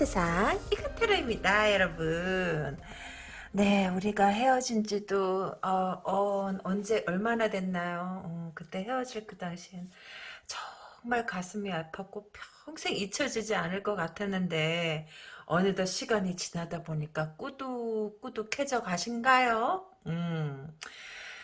세상 이카테르입니다, 여러분. 네, 우리가 헤어진 지도 어, 어, 언제 얼마나 됐나요? 어, 그때 헤어질 그 당시엔 정말 가슴이 아팠고 평생 잊혀지지 않을 것 같았는데 어느덧 시간이 지나다 보니까 꾸둑꾸둑해져 가신가요? 음,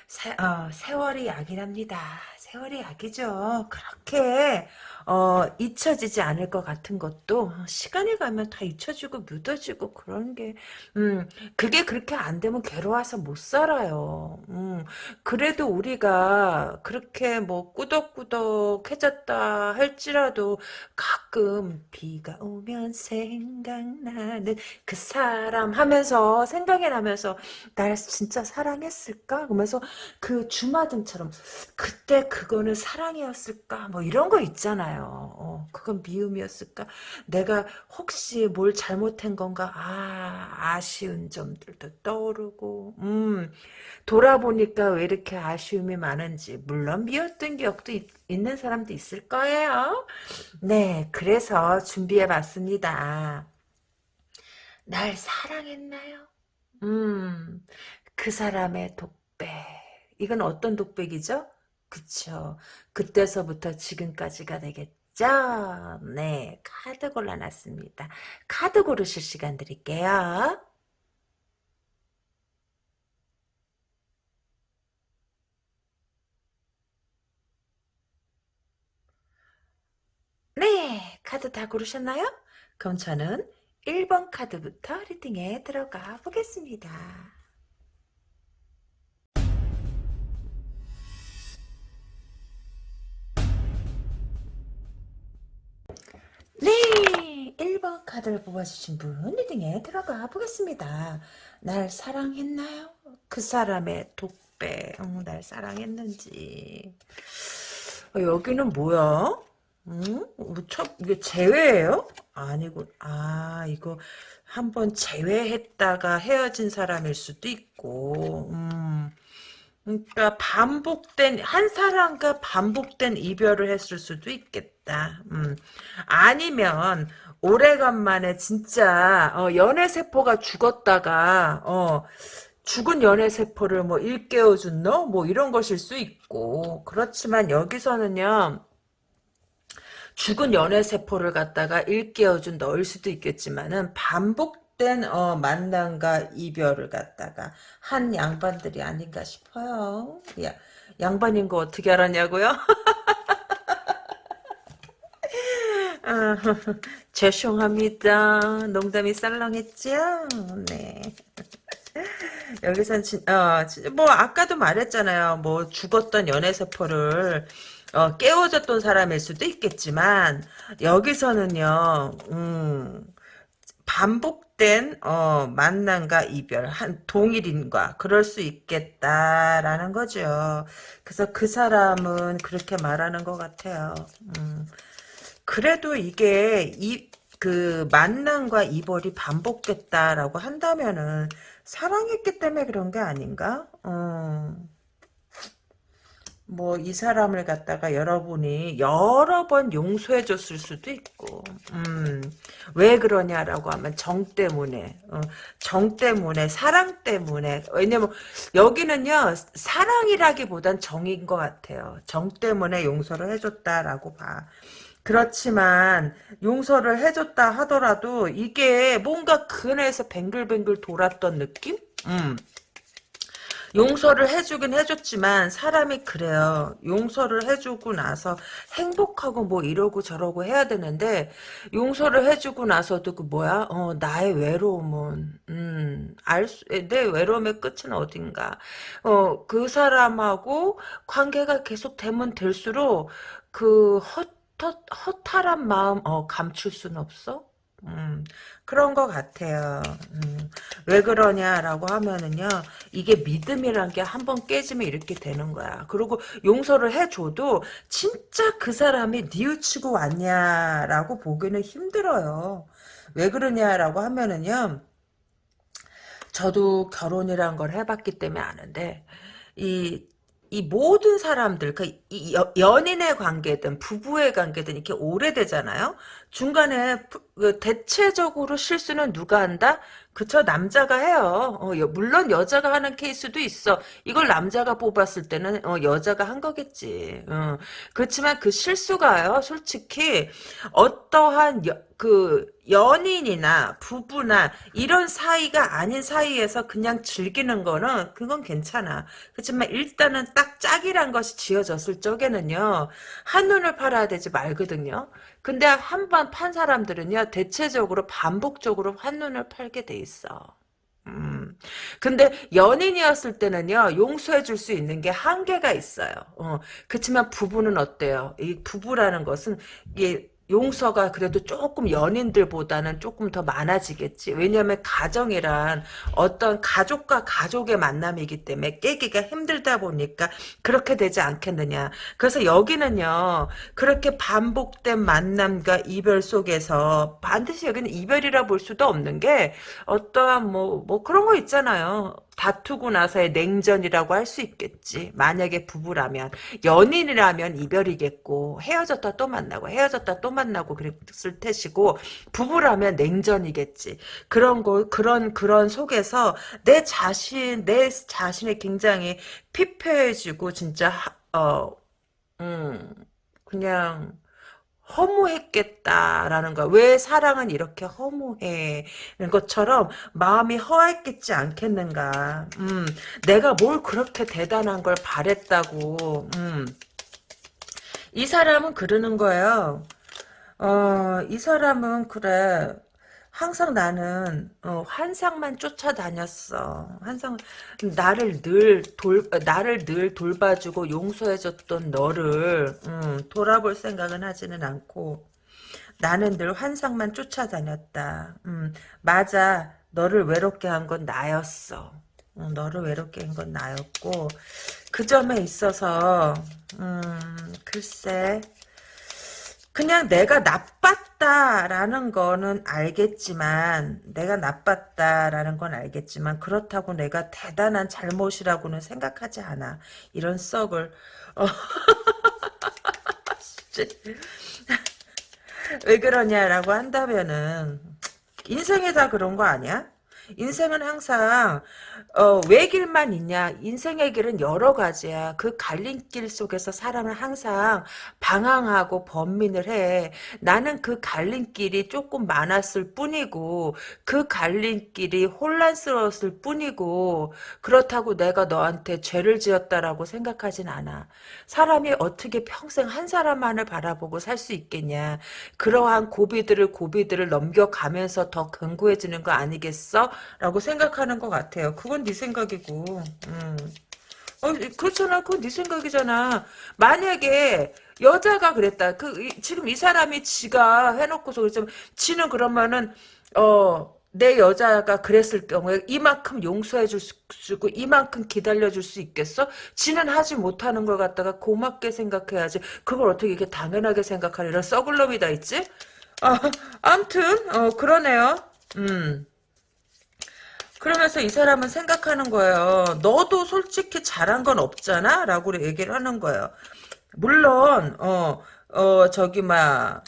세, 어, 세월이 약이랍니다. 세월이 약이죠. 그렇게 어, 잊혀지지 않을 것 같은 것도 시간이 가면 다 잊혀지고 묻어지고 그런 게 음, 그게 그렇게 안 되면 괴로워서 못 살아요. 음, 그래도 우리가 그렇게 뭐 꾸덕꾸덕해졌다 할지라도 가끔 비가 오면 생각나는 그 사람 하면서 생각이 나면서 날 진짜 사랑했을까? 그러면서 그 주마등처럼 그때 그거는 사랑이었을까? 뭐 이런 거 있잖아요. 어, 그건 미움이었을까? 내가 혹시 뭘 잘못한 건가? 아, 아쉬운 점들도 떠오르고, 음, 돌아보니까 왜 이렇게 아쉬움이 많은지, 물론 미웠던 기억도 있, 있는 사람도 있을 거예요. 네, 그래서 준비해 봤습니다. 날 사랑했나요? 음, 그 사람의 독백. 이건 어떤 독백이죠? 그쵸. 그때서부터 지금까지가 되겠죠. 네, 카드 골라놨습니다. 카드 고르실 시간 드릴게요. 네, 카드 다 고르셨나요? 그럼 저는 1번 카드부터 리딩에 들어가 보겠습니다. 네, 1번 카드를 뽑아주신 분 리딩에 들어가 보겠습니다. 날 사랑했나요? 그 사람의 독배, 어, 날 사랑했는지. 어, 여기는 뭐야? 응? 뭐 첫, 이게 재회예요? 아니고, 아, 이거 한번 재회했다가 헤어진 사람일 수도 있고, 음. 그러니까 반복된 한 사람과 반복된 이별을 했을 수도 있겠다. 음. 아니면 오래간만에 진짜 어, 연애 세포가 죽었다가 어, 죽은 연애 세포를 뭐 일깨워 준 너? 뭐 이런 것일 수 있고 그렇지만 여기서는요. 죽은 연애 세포를 갖다가 일깨워 준 너일 수도 있겠지만은 반복 된 어, 만남과 이별을 갖다가 한 양반들이 아닌가 싶어요. 야, 양반인 거 어떻게 알았냐고요? 아, 죄송합니다. 농담이 썰렁했죠? 네. 여기선 진, 어, 뭐 아까도 말했잖아요. 뭐 죽었던 연애세포를 어, 깨워줬던 사람일 수도 있겠지만 여기서는요. 음, 반복된 어, 만남과 이별 한 동일인과 그럴 수 있겠다라는 거죠. 그래서 그 사람은 그렇게 말하는 것 같아요. 음. 그래도 이게 이 그 만남과 이별이 반복됐다라고 한다면은 사랑했기 때문에 그런 게 아닌가? 어. 뭐이 사람을 갖다가 여러분이 여러 번 용서해 줬을 수도 있고 음, 왜 그러냐라고 하면 정 때문에 어, 정 때문에 사랑 때문에. 왜냐면 여기는요 사랑이라기보단 정인 것 같아요. 정 때문에 용서를 해줬다라고 봐 그렇지만 용서를 해줬다 하더라도 이게 뭔가 근에서 뱅글뱅글 돌았던 느낌? 음. 용서를 해주긴 해줬지만 사람이 그래요. 용서를 해주고 나서 행복하고 뭐 이러고 저러고 해야 되는데 용서를 해주고 나서도 그 뭐야? 어 나의 외로움은 음알내 외로움의 끝은 어딘가? 어 그 사람하고 관계가 계속 되면 될수록 그 헛, 헛, 허탈한 마음 어 감출 수는 없어? 음, 그런 것 같아요. 음, 왜 그러냐라고 하면은요, 이게 믿음이란 게 한 번 깨지면 이렇게 되는 거야. 그리고 용서를 해줘도 진짜 그 사람이 뉘우치고 왔냐라고 보기는 힘들어요. 왜 그러냐라고 하면은요, 저도 결혼이란 걸 해봤기 때문에 아는데, 이 이 모든 사람들, 그, 이 여- 연인의 관계든 부부의 관계든 이렇게 오래되잖아요? 중간에 부- 그 대체적으로 실수는 누가 한다? 그쵸, 남자가 해요. 어, 여- 물론 여자가 하는 케이스도 있어. 이걸 남자가 뽑았을 때는, 어, 여자가 한 거겠지. 어. 그렇지만 그 실수가요, 솔직히, 어떠한, 여- 그, 연인이나 부부나 이런 사이가 아닌 사이에서 그냥 즐기는 거는, 그건 괜찮아. 그렇지만 일단은 딱 짝이란 것이 지어졌을 적에는요, 한눈을 팔아야 되지 말거든요. 근데 한 번 판 사람들은요, 대체적으로 반복적으로 한눈을 팔게 돼 있어. 음. 근데 연인이었을 때는요, 용서해 줄 수 있는 게 한계가 있어요. 어. 그렇지만 부부는 어때요? 이 부부라는 것은, 이게 용서가 그래도 조금 연인들보다는 조금 더 많아지겠지. 왜냐하면 가정이란 어떤 가족과 가족의 만남이기 때문에 깨기가 힘들다 보니까 그렇게 되지 않겠느냐. 그래서 여기는요, 그렇게 반복된 만남과 이별 속에서 반드시 여기는 이별이라 볼 수도 없는 게 어떠한 뭐, 뭐 그런 거 있잖아요. 다투고 나서의 냉전이라고 할 수 있겠지. 만약에 부부라면. 연인이라면 이별이겠고, 헤어졌다 또 만나고, 헤어졌다 또 만나고 그랬을 테시고, 부부라면 냉전이겠지. 그런 거, 그런, 그런 속에서 내 자신, 내 자신이 굉장히 피폐해지고, 진짜, 하- 어, 음, 그냥, 허무했겠다라는 거야. 왜 사랑은 이렇게 허무해? 는 것처럼 마음이 허했겠지 않겠는가. 음, 내가 뭘 그렇게 대단한 걸 바랬다고. 음. 이 사람은 그러는 거예요. 어, 이 사람은 그래. 항상 나는 어, 환상만 쫓아다녔어. 환상 나를 늘 돌 나를 늘 돌봐주고 용서해줬던 너를 음, 돌아볼 생각은 하지는 않고 나는 늘 환상만 쫓아다녔다. 음, 맞아. 너를 외롭게 한 건 나였어. 음, 너를 외롭게 한 건 나였고 그 점에 있어서 음, 글쎄 그냥 내가 나빴다라는 거는 알겠지만, 내가 나빴다라는 건 알겠지만, 그렇다고 내가 대단한 잘못이라고는 생각하지 않아. 이런 썩을. 어. 왜 그러냐라고 한다면은, 인생에 다 그런 거 아니야? 인생은 항상 어, 왜 길만 있냐? 인생의 길은 여러 가지야. 그 갈림길 속에서 사람은 항상 방황하고 번민을 해. 나는 그 갈림길이 조금 많았을 뿐이고 그 갈림길이 혼란스러웠을 뿐이고 그렇다고 내가 너한테 죄를 지었다라고 생각하진 않아. 사람이 어떻게 평생 한 사람만을 바라보고 살 수 있겠냐. 그러한 고비들을 고비들을 넘겨가면서 더 견고해지는 거 아니겠어? 라고 생각하는 것 같아요. 그건 네 생각이고. 음. 어, 그렇잖아. 그건 네 생각이잖아. 만약에 여자가 그랬다. 그 이- 지금 이 사람이 지가 해놓고서 그랬지만 지는 그러면은 어. 내 여자가 그랬을 경우에 이만큼 용서해 줄 수 있고 이만큼 기다려 줄 수 있겠어? 지는 하지 못하는 걸 갖다가 고맙게 생각해야지. 그걸 어떻게 이렇게 당연하게 생각하는 이런 썩을 놈이 다 있지? 아, 암튼 어 그러네요. 음. 그러면서 이 사람은 생각하는 거예요. 너도 솔직히 잘한 건 없잖아? 라고 얘기를 하는 거예요. 물론, 어, 어, 저기, 막,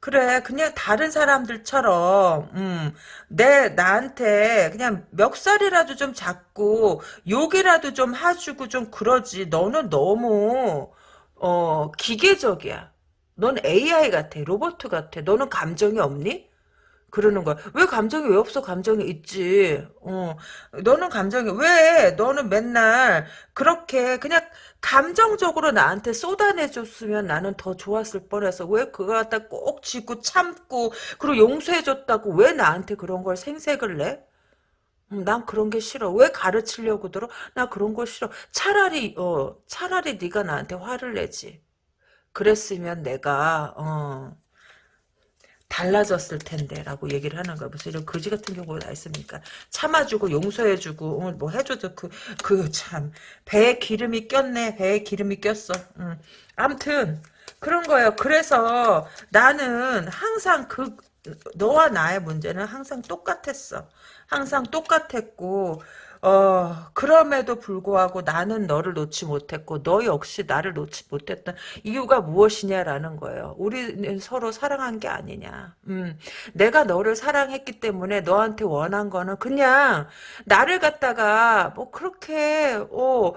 그래, 그냥 다른 사람들처럼, 음, 내, 나한테 그냥 멱살이라도 좀 잡고, 욕이라도 좀 해주고 좀 그러지. 너는 너무, 어, 기계적이야. 넌 AI 같아. 로봇 같아. 너는 감정이 없니? 그러는 거야. 왜 감정이 왜 없어? 감정이 있지. 어. 너는 감정이 왜? 너는 맨날 그렇게 그냥 감정적으로 나한테 쏟아내줬으면 나는 더 좋았을 뻔해서 왜 그거 갖다 꼭 쥐고 참고 그리고 용서해줬다고 왜 나한테 그런 걸 생색을 내? 음, 난 그런 게 싫어. 왜 가르치려고 들어? 나 그런 거 싫어. 차라리 어 차라리 네가 나한테 화를 내지. 그랬으면 내가 어 달라졌을 텐데라고 얘기를 하는 거야. 무슨 이런 거지 같은 경우가 다 있습니까? 참아주고 용서해주고 어, 뭐 해줘도 그 그 참 배에 기름이 꼈네. 배에 기름이 꼈어. 음. 암튼 그런 거예요. 그래서 나는 항상 그 너와 나의 문제는 항상 똑같았어. 항상 똑같았고 어, 그럼에도 불구하고 나는 너를 놓지 못했고, 너 역시 나를 놓지 못했던 이유가 무엇이냐라는 거예요. 우리는 서로 사랑한 게 아니냐. 음, 내가 너를 사랑했기 때문에 너한테 원한 거는 그냥 나를 갖다가 뭐 그렇게, 어,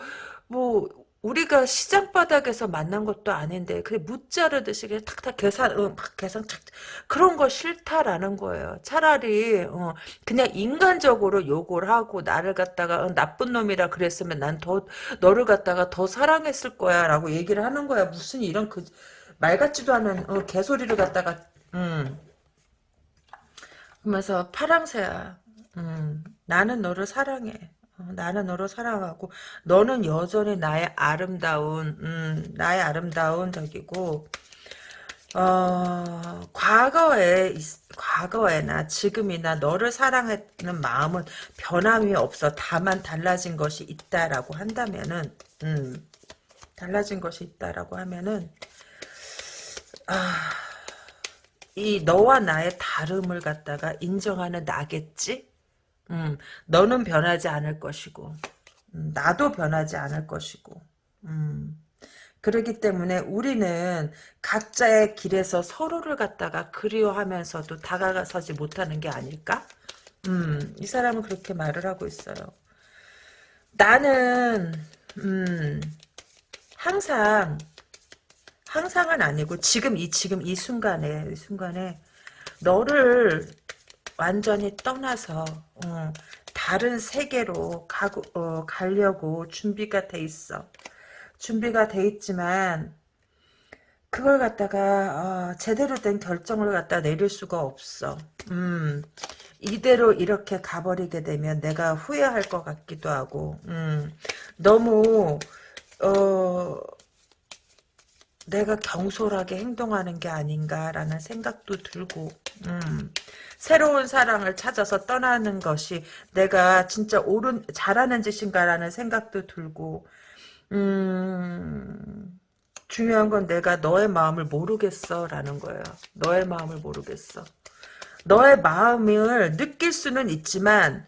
뭐, 우리가 시장 바닥에서 만난 것도 아닌데 그래 무자르듯이 그냥 탁탁 계산 어, 막 계산 착 그런 거 싫다라는 거예요. 차라리 어, 그냥 인간적으로 욕을 하고 나를 갖다가 어, 나쁜 놈이라 그랬으면 난 더 너를 갖다가 더 사랑했을 거야라고 얘기를 하는 거야. 무슨 이런 그 말 같지도 않은 어, 개소리를 갖다가 음. 그러면서 파랑새야. 음, 나는 너를 사랑해. 어, 나는 너를 사랑하고 너는 여전히 나의 아름다운 음, 나의 아름다운 저기고 어, 과거에 과거에나 지금이나 너를 사랑하는 마음은 변함이 없어 다만 달라진 것이 있다라고 한다면은 음, 달라진 것이 있다라고 하면은 아, 이 너와 나의 다름을 갖다가 인정하는 나겠지? 음, 너는 변하지 않을 것이고, 음, 나도 변하지 않을 것이고, 음, 그러기 때문에 우리는 각자의 길에서 서로를 갖다가 그리워하면서도 다가서지 못하는 게 아닐까? 음, 이 사람은 그렇게 말을 하고 있어요. 나는, 음, 항상, 항상은 아니고, 지금 이, 지금 이 순간에, 이 순간에, 너를 완전히 떠나서 어, 다른 세계로 가고, 어, 가려고 준비가 돼 있어. 준비가 돼 있지만 그걸 갖다가 어, 제대로 된 결정을 갖다 내릴 수가 없어. 음, 이대로 이렇게 가버리게 되면 내가 후회할 것 같기도 하고 음, 너무 어, 내가 경솔하게 행동하는 게 아닌가라는 생각도 들고 음, 새로운 사랑을 찾아서 떠나는 것이 내가 진짜 옳은 잘하는 짓인가라는 생각도 들고 음, 중요한 건 내가 너의 마음을 모르겠어 라는 거예요. 너의 마음을 모르겠어. 너의 마음을 느낄 수는 있지만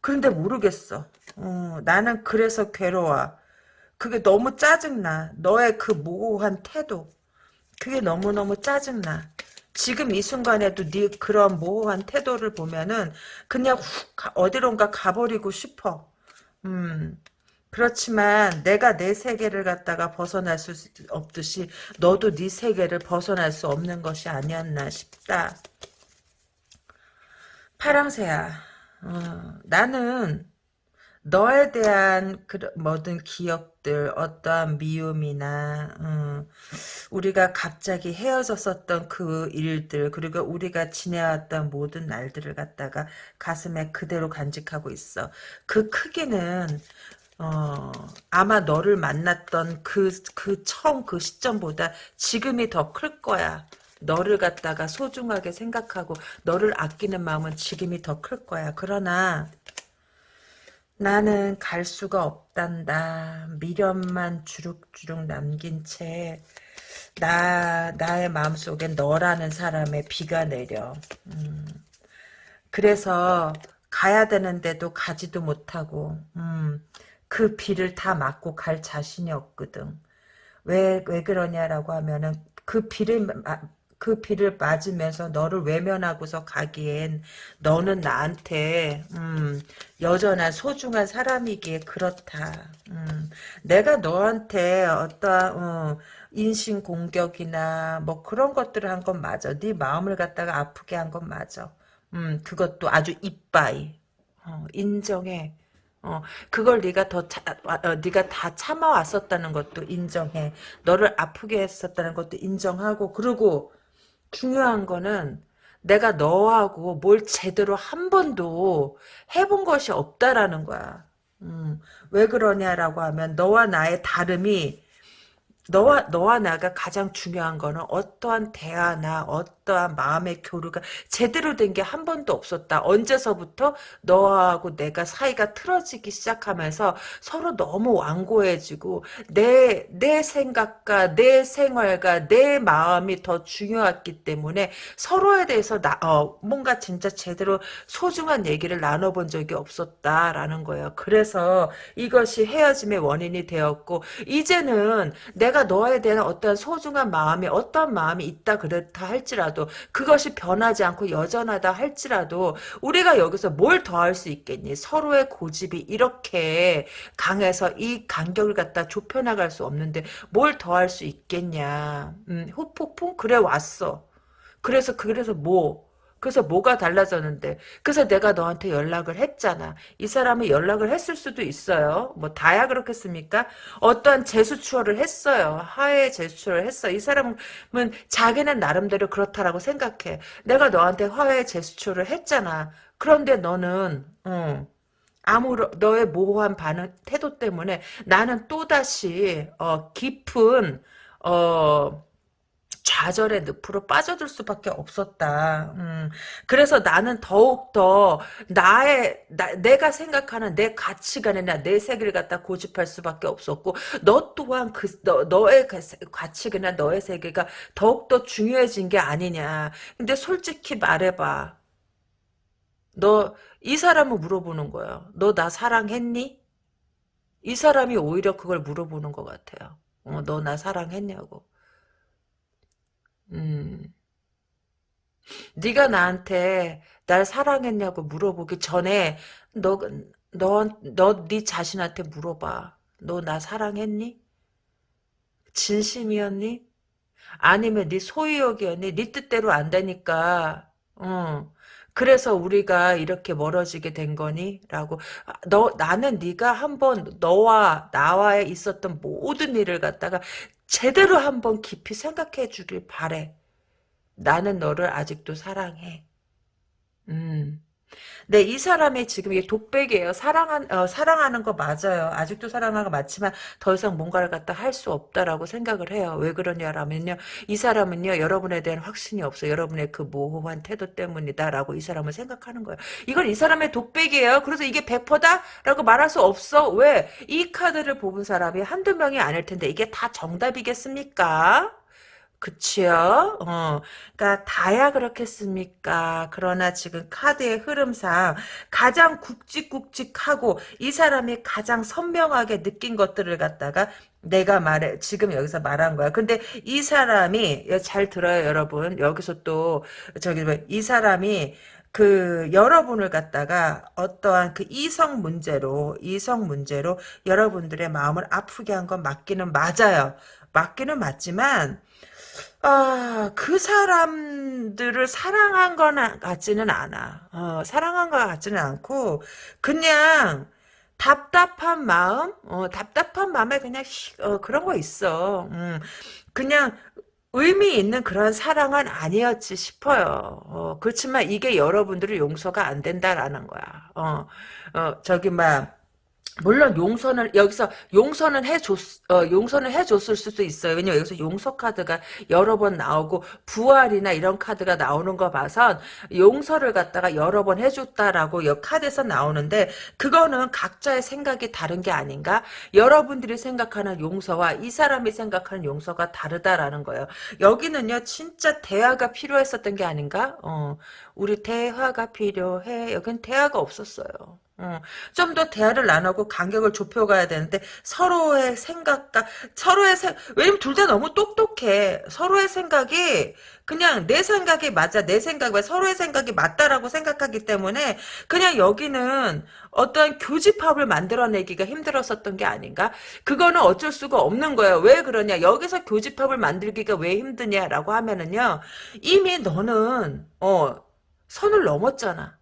그런데 모르겠어. 어, 나는 그래서 괴로워. 그게 너무 짜증나. 너의 그 모호한 태도. 그게 너무너무 짜증나. 지금 이 순간에도 네 그런 모호한 태도를 보면은 그냥 훅 어디론가 가버리고 싶어. 음. 그렇지만 내가 내 세계를 갖다가 벗어날 수 없듯이 너도 네 세계를 벗어날 수 없는 것이 아니었나 싶다. 파랑새야. 어, 나는 너에 대한 그 모든 기억 들, 어떠한 미움이나 음, 우리가 갑자기 헤어졌었던 그 일들, 그리고 우리가 지내왔던 모든 날들을 갖다가 가슴에 그대로 간직하고 있어. 그 크기는 어, 아마 너를 만났던 그, 그 처음 그 시점보다 지금이 더 클 거야. 너를 갖다가 소중하게 생각하고 너를 아끼는 마음은 지금이 더 클 거야. 그러나 나는 갈 수가 없단다. 미련만 주룩주룩 남긴 채 나, 나의 마음속에 너라는 사람의 비가 내려. 음. 그래서 가야 되는데도 가지도 못하고 음. 그 비를 다 맞고 갈 자신이 없거든. 왜, 왜 그러냐라고 하면은 그 비를 그 비를 맞으면서 너를 외면하고서 가기엔 너는 나한테 음, 여전한 소중한 사람이기에 그렇다. 음, 내가 너한테 어떠한 어, 인신 공격이나 뭐 그런 것들을 한 건 맞아. 네 마음을 갖다가 아프게 한 건 맞아. 음, 그것도 아주 이빠이. 어, 인정해. 어, 그걸 네가 더 차, 어, 네가 다 참아왔었다는 것도 인정해. 너를 아프게 했었다는 것도 인정하고 그리고 중요한 거는 내가 너하고 뭘 제대로 한 번도 해본 것이 없다라는 거야. 음, 왜 그러냐라고 하면 너와 나의 다름이 너와 너와 나가 가장 중요한 거는 어떠한 대화나 어떠한 마음의 교류가 제대로 된 게 한 번도 없었다. 언제서부터 너하고 내가 사이가 틀어지기 시작하면서 서로 너무 완고해지고 내 내 생각과 내 생활과 내 마음이 더 중요했기 때문에 서로에 대해서 나 어, 뭔가 진짜 제대로 소중한 얘기를 나눠본 적이 없었다라는 거예요. 그래서 이것이 헤어짐의 원인이 되었고 이제는 내가 너에 대한 어떤 소중한 마음이 어떤 마음이 있다 그렇다 할지라도 그것이 변하지 않고 여전하다 할지라도 우리가 여기서 뭘 더할 수 있겠니? 서로의 고집이 이렇게 강해서 이 간격을 갖다 좁혀 나갈 수 없는데 뭘 더할 수 있겠냐? 음, 후폭풍 그래 왔어. 그래서 그래서 뭐? 그래서 뭐가 달라졌는데? 그래서 내가 너한테 연락을 했잖아. 이 사람이 연락을 했을 수도 있어요. 뭐 다야 그렇겠습니까? 어떠한 재수추어를 했어요. 하해 재수추어를 했어. 이 사람은 자기는 나름대로 그렇다라고 생각해. 내가 너한테 화해 재수추어를 했잖아. 그런데 너는 어, 아무런 너의 모호한 반응 태도 때문에 나는 또다시 어, 깊은 어 좌절의 늪으로 빠져들 수밖에 없었다. 음, 그래서 나는 더욱더 나의 나, 내가 생각하는 내 가치관이나 내 세계를 갖다 고집할 수밖에 없었고 너 또한 그 너, 너의 가치관이나 너의 세계가 더욱더 중요해진 게 아니냐. 근데 솔직히 말해봐. 너 이 사람은 물어보는 거야. 너나 사랑했니? 이 사람이 오히려 그걸 물어보는 것 같아요. 어, 너 나 사랑했냐고. 음. 네가 나한테 날 사랑했냐고 물어보기 전에 너, 너, 너 네 자신한테 물어봐. 너 나 사랑했니? 진심이었니? 아니면 네 소유욕이었니? 네 뜻대로 안 되니까 어. 그래서 우리가 이렇게 멀어지게 된 거니? 라고 아, 너 나는 네가 한번 너와 나와의 있었던 모든 일을 갖다가 제대로 한번 깊이 생각해 주길 바래. 나는 너를 아직도 사랑해. 음. 네, 이 사람이 지금 이게 독백이에요. 사랑한, 어, 사랑하는 거 맞아요. 아직도 사랑하는 거 맞지만 더 이상 뭔가를 갖다 할 수 없다라고 생각을 해요. 왜 그러냐라면요. 이 사람은요, 여러분에 대한 확신이 없어요. 여러분의 그 모호한 태도 때문이다라고 이 사람은 생각하는 거예요. 이건 이 사람의 독백이에요. 그래서 이게 100%다라고 말할 수 없어. 왜? 이 카드를 뽑은 사람이 한두 명이 아닐 텐데 이게 다 정답이겠습니까? 그치요? 어, 그니까, 다야 그렇겠습니까? 그러나 지금 카드의 흐름상 가장 굵직굵직하고 이 사람이 가장 선명하게 느낀 것들을 갖다가 내가 말해, 지금 여기서 말한 거야. 근데 이 사람이, 잘 들어요, 여러분. 여기서 또, 저기, 뭐, 이 사람이 그 여러분을 갖다가 어떠한 그 이성 문제로 이성 문제로 여러분들의 마음을 아프게 한 건 맞기는 맞아요. 맞기는 맞지만 아, 그 사람들을 사랑한 건 같지는 않아. 어, 사랑한 것 같지는 않고, 그냥, 답답한 마음? 어, 답답한 마음에 그냥, 어, 그런 거 있어. 음, 그냥, 의미 있는 그런 사랑은 아니었지 싶어요. 어, 그렇지만 이게 여러분들이 용서가 안 된다라는 거야. 어, 어, 저기, 막, 물론 용서는 여기서 용서는 해줬 어, 용서는 해줬을 수도 있어요. 왜냐면 여기서 용서 카드가 여러 번 나오고 부활이나 이런 카드가 나오는 거 봐선 용서를 갖다가 여러 번 해줬다라고 여 카드에서 나오는데 그거는 각자의 생각이 다른 게 아닌가? 여러분들이 생각하는 용서와 이 사람이 생각하는 용서가 다르다라는 거예요. 여기는요 진짜 대화가 필요했었던 게 아닌가? 어, 우리 대화가 필요해. 여긴 대화가 없었어요. 어, 좀 더 대화를 나누고 간격을 좁혀가야 되는데 서로의 생각과 서로의 생 왜냐면 둘 다 너무 똑똑해. 서로의 생각이 그냥 내 생각이 맞아 내 생각과 서로의 생각이 맞다라고 생각하기 때문에 그냥 여기는 어떤 교집합을 만들어내기가 힘들었었던 게 아닌가? 그거는 어쩔 수가 없는 거예요. 왜 그러냐? 여기서 교집합을 만들기가 왜 힘드냐라고 하면은요 이미 너는 어 선을 넘었잖아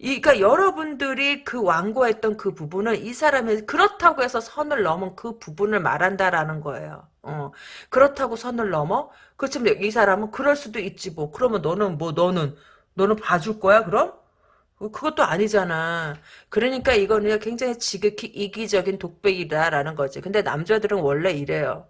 그러니까 여러분들이 그 완고했던 그 부분은 이 사람이 그렇다고 해서 선을 넘은 그 부분을 말한다라는 거예요. 어. 그렇다고 선을 넘어? 그렇지만 이 사람은 그럴 수도 있지 뭐. 그러면 너는 뭐 너는 너는 봐줄 거야 그럼? 어, 그것도 아니잖아. 그러니까 이거는 굉장히 지극히 이기적인 독백이다라는 거지. 근데 남자들은 원래 이래요.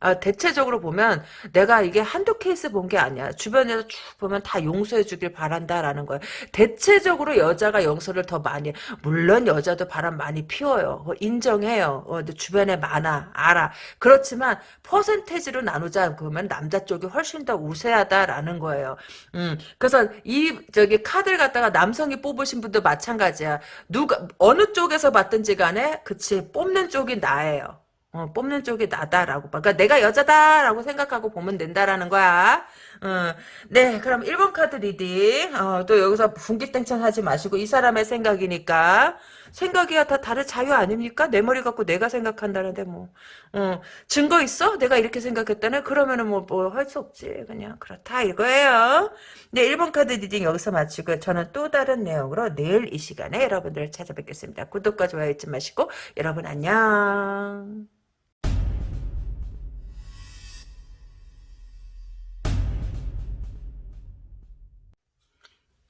아, 대체적으로 보면 내가 이게 한두 케이스 본 게 아니야. 주변에서 쭉 보면 다 용서해 주길 바란다라는 거야. 대체적으로 여자가 용서를 더 많이 해. 물론 여자도 바람 많이 피워요. 어, 인정해요. 어, 주변에 많아. 알아. 그렇지만 퍼센테이지로 나누자 그러면 남자 쪽이 훨씬 더 우세하다라는 거예요. 음, 그래서 이 저기 카드를 갖다가 남성이 뽑으신 분도 마찬가지야. 누가 어느 쪽에서 받든지 간에 그치 뽑는 쪽이 나예요. 어, 뽑는 쪽이 나다라고 봐. 그러니까 내가 여자다라고 생각하고 보면 된다라는 거야. 어, 네, 그럼 1번 카드 reading. 어, 또 여기서 분기탱천 하지 마시고 이 사람의 생각이니까. 생각이야 다 다른 자유 아닙니까? 내 머리 갖고 내가 생각한다는데 뭐. 어, 증거 있어? 내가 이렇게 생각했다네? 그러면은 뭐, 뭐 할 수 없지. 그냥 그렇다 이거예요. 네, 1번 카드 reading 여기서 마치고 저는 또 다른 내용으로 내일 이 시간에 여러분들을 찾아뵙겠습니다. 구독과 좋아요 잊지 마시고 여러분 안녕.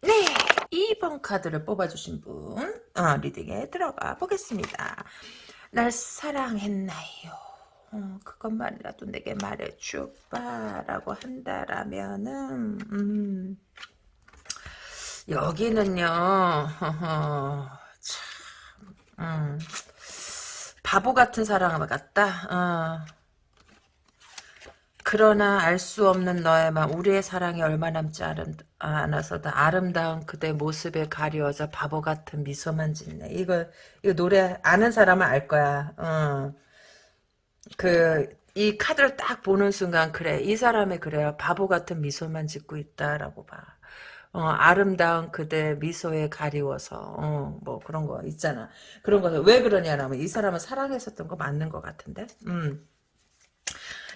네, 2번 카드를 뽑아주신 분 어, 리딩에 들어가 보겠습니다. 날 사랑했나요? 어, 그것만이라도 내게 말해줘봐 라고 한다라면은 음, 여기는요 허허, 참 음, 바보 같은 사랑 같다 어. 그러나 알 수 없는 너의 마음 우리의 사랑이 얼마 남지 않아서도 아름다운 그대 모습에 가리워져 바보 같은 미소만 짓네. 이거 이거 노래 아는 사람은 알 거야. 어. 그이 카드를 딱 보는 순간 그래 이 사람이 그래요. 바보 같은 미소만 짓고 있다라고 봐. 어, 아름다운 그대 미소에 가리워서 어, 뭐 그런 거 있잖아. 그런 거왜 그러냐면 이 사람은 사랑했었던 거 맞는 것 같은데? 음.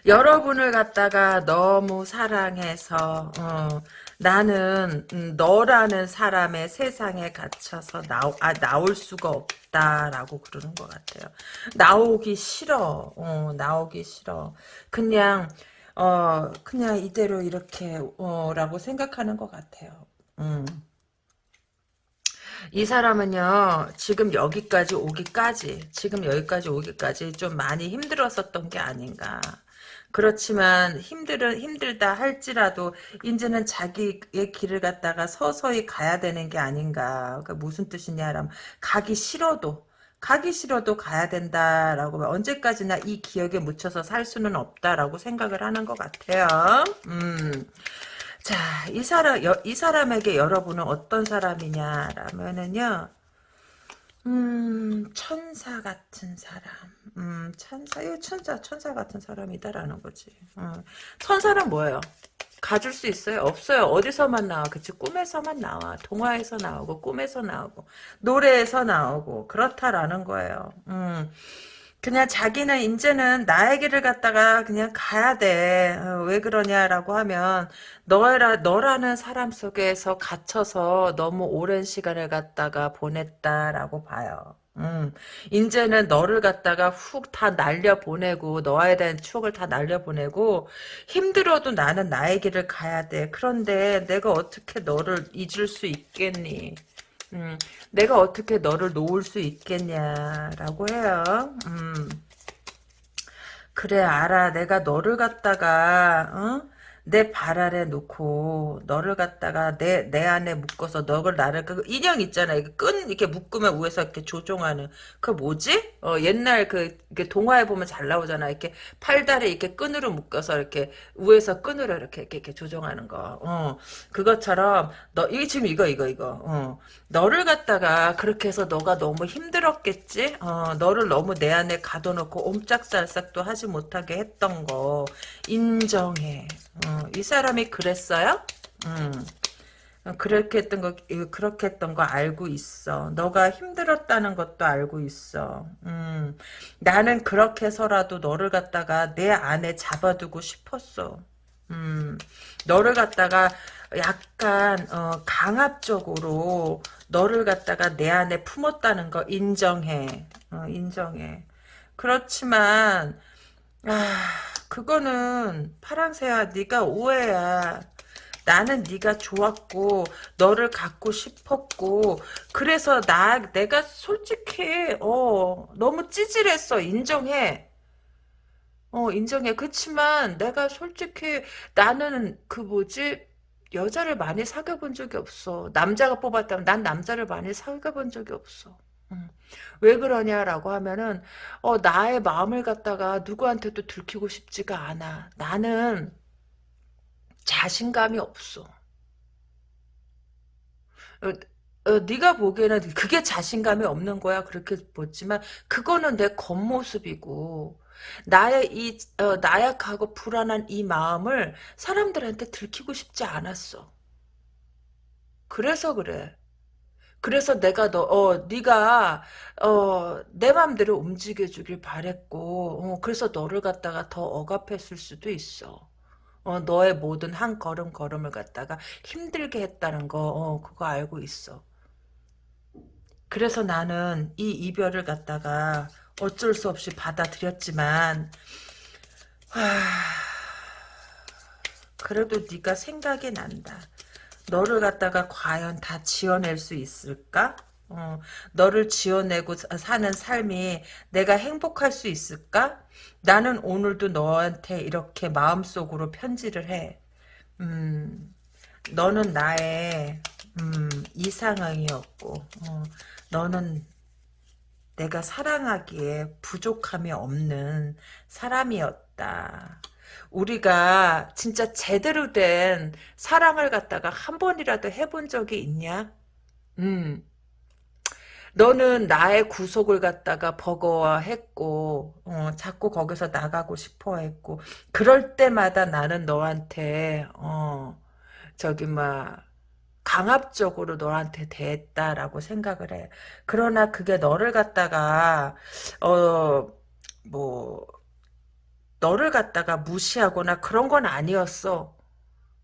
여러분을 갖다가 너무 사랑해서 어, 나는 음, 너라는 사람의 세상에 갇혀서 나오, 아, 나올 수가 없다라고 그러는 것 같아요. 나오기 싫어. 어, 나오기 싫어. 그냥 어 그냥 이대로 이렇게 어, 라고 생각하는 것 같아요. 음. 이 사람은요 지금 여기까지 오기까지 지금 여기까지 오기까지 좀 많이 힘들었었던 게 아닌가 그렇지만 힘들은 힘들다 할지라도 이제는 자기의 길을 갖다가 서서히 가야 되는 게 아닌가. 그 무슨 뜻이냐라면 가기 싫어도 가기 싫어도 가야 된다라고 언제까지나 이 기억에 묻혀서 살 수는 없다라고 생각을 하는 것 같아요. 음. 자, 이 사람 여, 이 사람에게 여러분은 어떤 사람이냐라면은요. 음, 천사 같은 사람. 음, 천사, 이 천사, 천사 같은 사람이다라는 거지. 어. 천사는 뭐예요? 가질 수 있어요? 없어요. 어디서만 나와? 그치? 꿈에서만 나와. 동화에서 나오고, 꿈에서 나오고, 노래에서 나오고, 그렇다라는 거예요. 음. 그냥 자기는 이제는 나의 길을 갖다가 그냥 가야 돼. 어, 왜 그러냐라고 하면 너라 너라는 사람 속에서 갇혀서 너무 오랜 시간을 갖다가 보냈다라고 봐요. 음, 이제는 너를 갖다가 훅 다 날려보내고, 너에 대한 추억을 다 날려보내고, 힘들어도 나는 나의 길을 가야 돼. 그런데 내가 어떻게 너를 잊을 수 있겠니? 음, 내가 어떻게 너를 놓을 수 있겠냐라고 해요. 음. 그래 알아 내가 너를 갖다가 어? 내 발 아래 놓고 너를 갖다가 내 내 안에 묶어서 너를 나를 그 인형 있잖아 이거 끈 이렇게 묶으면 위에서 이렇게 조종하는 그 뭐지? 어 옛날 그 동화에 보면 잘 나오잖아 이렇게 팔다리 이렇게 끈으로 묶어서 이렇게 위에서 끈으로 이렇게 이렇게, 이렇게 조종하는 거. 어 그것처럼 너 이게 지금 이거 이거 이거. 어 너를 갖다가 그렇게 해서 너가 너무 힘들었겠지? 어 너를 너무 내 안에 가둬놓고 옴짝살싹도 하지 못하게 했던 거 인정해. 어, 이 사람이 그랬어요? 음. 그렇게 했던 거 그렇게 했던 거 알고 있어. 너가 힘들었다는 것도 알고 있어. 음, 나는 그렇게 해서라도 너를 갖다가 내 안에 잡아두고 싶었어. 음, 너를 갖다가 약간 어, 강압적으로 너를 갖다가 내 안에 품었다는 거 인정해. 어, 인정해. 그렇지만 아. 그거는 파랑새야 네가 오해야. 나는 네가 좋았고 너를 갖고 싶었고 그래서 나 내가 솔직히 어 너무 찌질했어 인정해 어, 인정해. 그치만 내가 솔직히 나는 그 뭐지? 여자를 많이 사귀어 본 적이 없어. 남자가 뽑았다면 난 남자를 많이 사귀어 본 적이 없어. 음. 왜 그러냐라고 하면은 어, 나의 마음을 갖다가 누구한테도 들키고 싶지가 않아. 나는 자신감이 없어. 어, 어, 네가 보기에는 그게 자신감이 없는 거야 그렇게 보지만 그거는 내 겉모습이고 나의 이 어, 나약하고 불안한 이 마음을 사람들한테 들키고 싶지 않았어. 그래서 그래. 그래서 내가 너, 어, 네가 어, 내 맘대로 움직여 주길 바랬고, 어, 그래서 너를 갖다가 더 억압했을 수도 있어. 어, 너의 모든 한 걸음 걸음을 갖다가 힘들게 했다는 거, 어, 그거 알고 있어. 그래서 나는 이 이별을 갖다가 어쩔 수 없이 받아들였지만, 하... 그래도 네가 생각이 난다. 너를 갖다가 과연 다 지어낼 수 있을까? 어, 너를 지어내고 사는 삶이 내가 행복할 수 있을까? 나는 오늘도 너한테 이렇게 마음속으로 편지를 해. 음, 너는 나의 음, 이상형이었고 어, 너는 내가 사랑하기에 부족함이 없는 사람이었다. 우리가 진짜 제대로 된 사랑을 갖다가 한 번이라도 해본 적이 있냐? 음. 너는 나의 구속을 갖다가 버거워했고 어, 자꾸 거기서 나가고 싶어했고 그럴 때마다 나는 너한테 어, 저기 막 강압적으로 너한테 대했다라고 생각을 해. 그러나 그게 너를 갖다가 어뭐 너를 갖다가 무시하거나 그런 건 아니었어.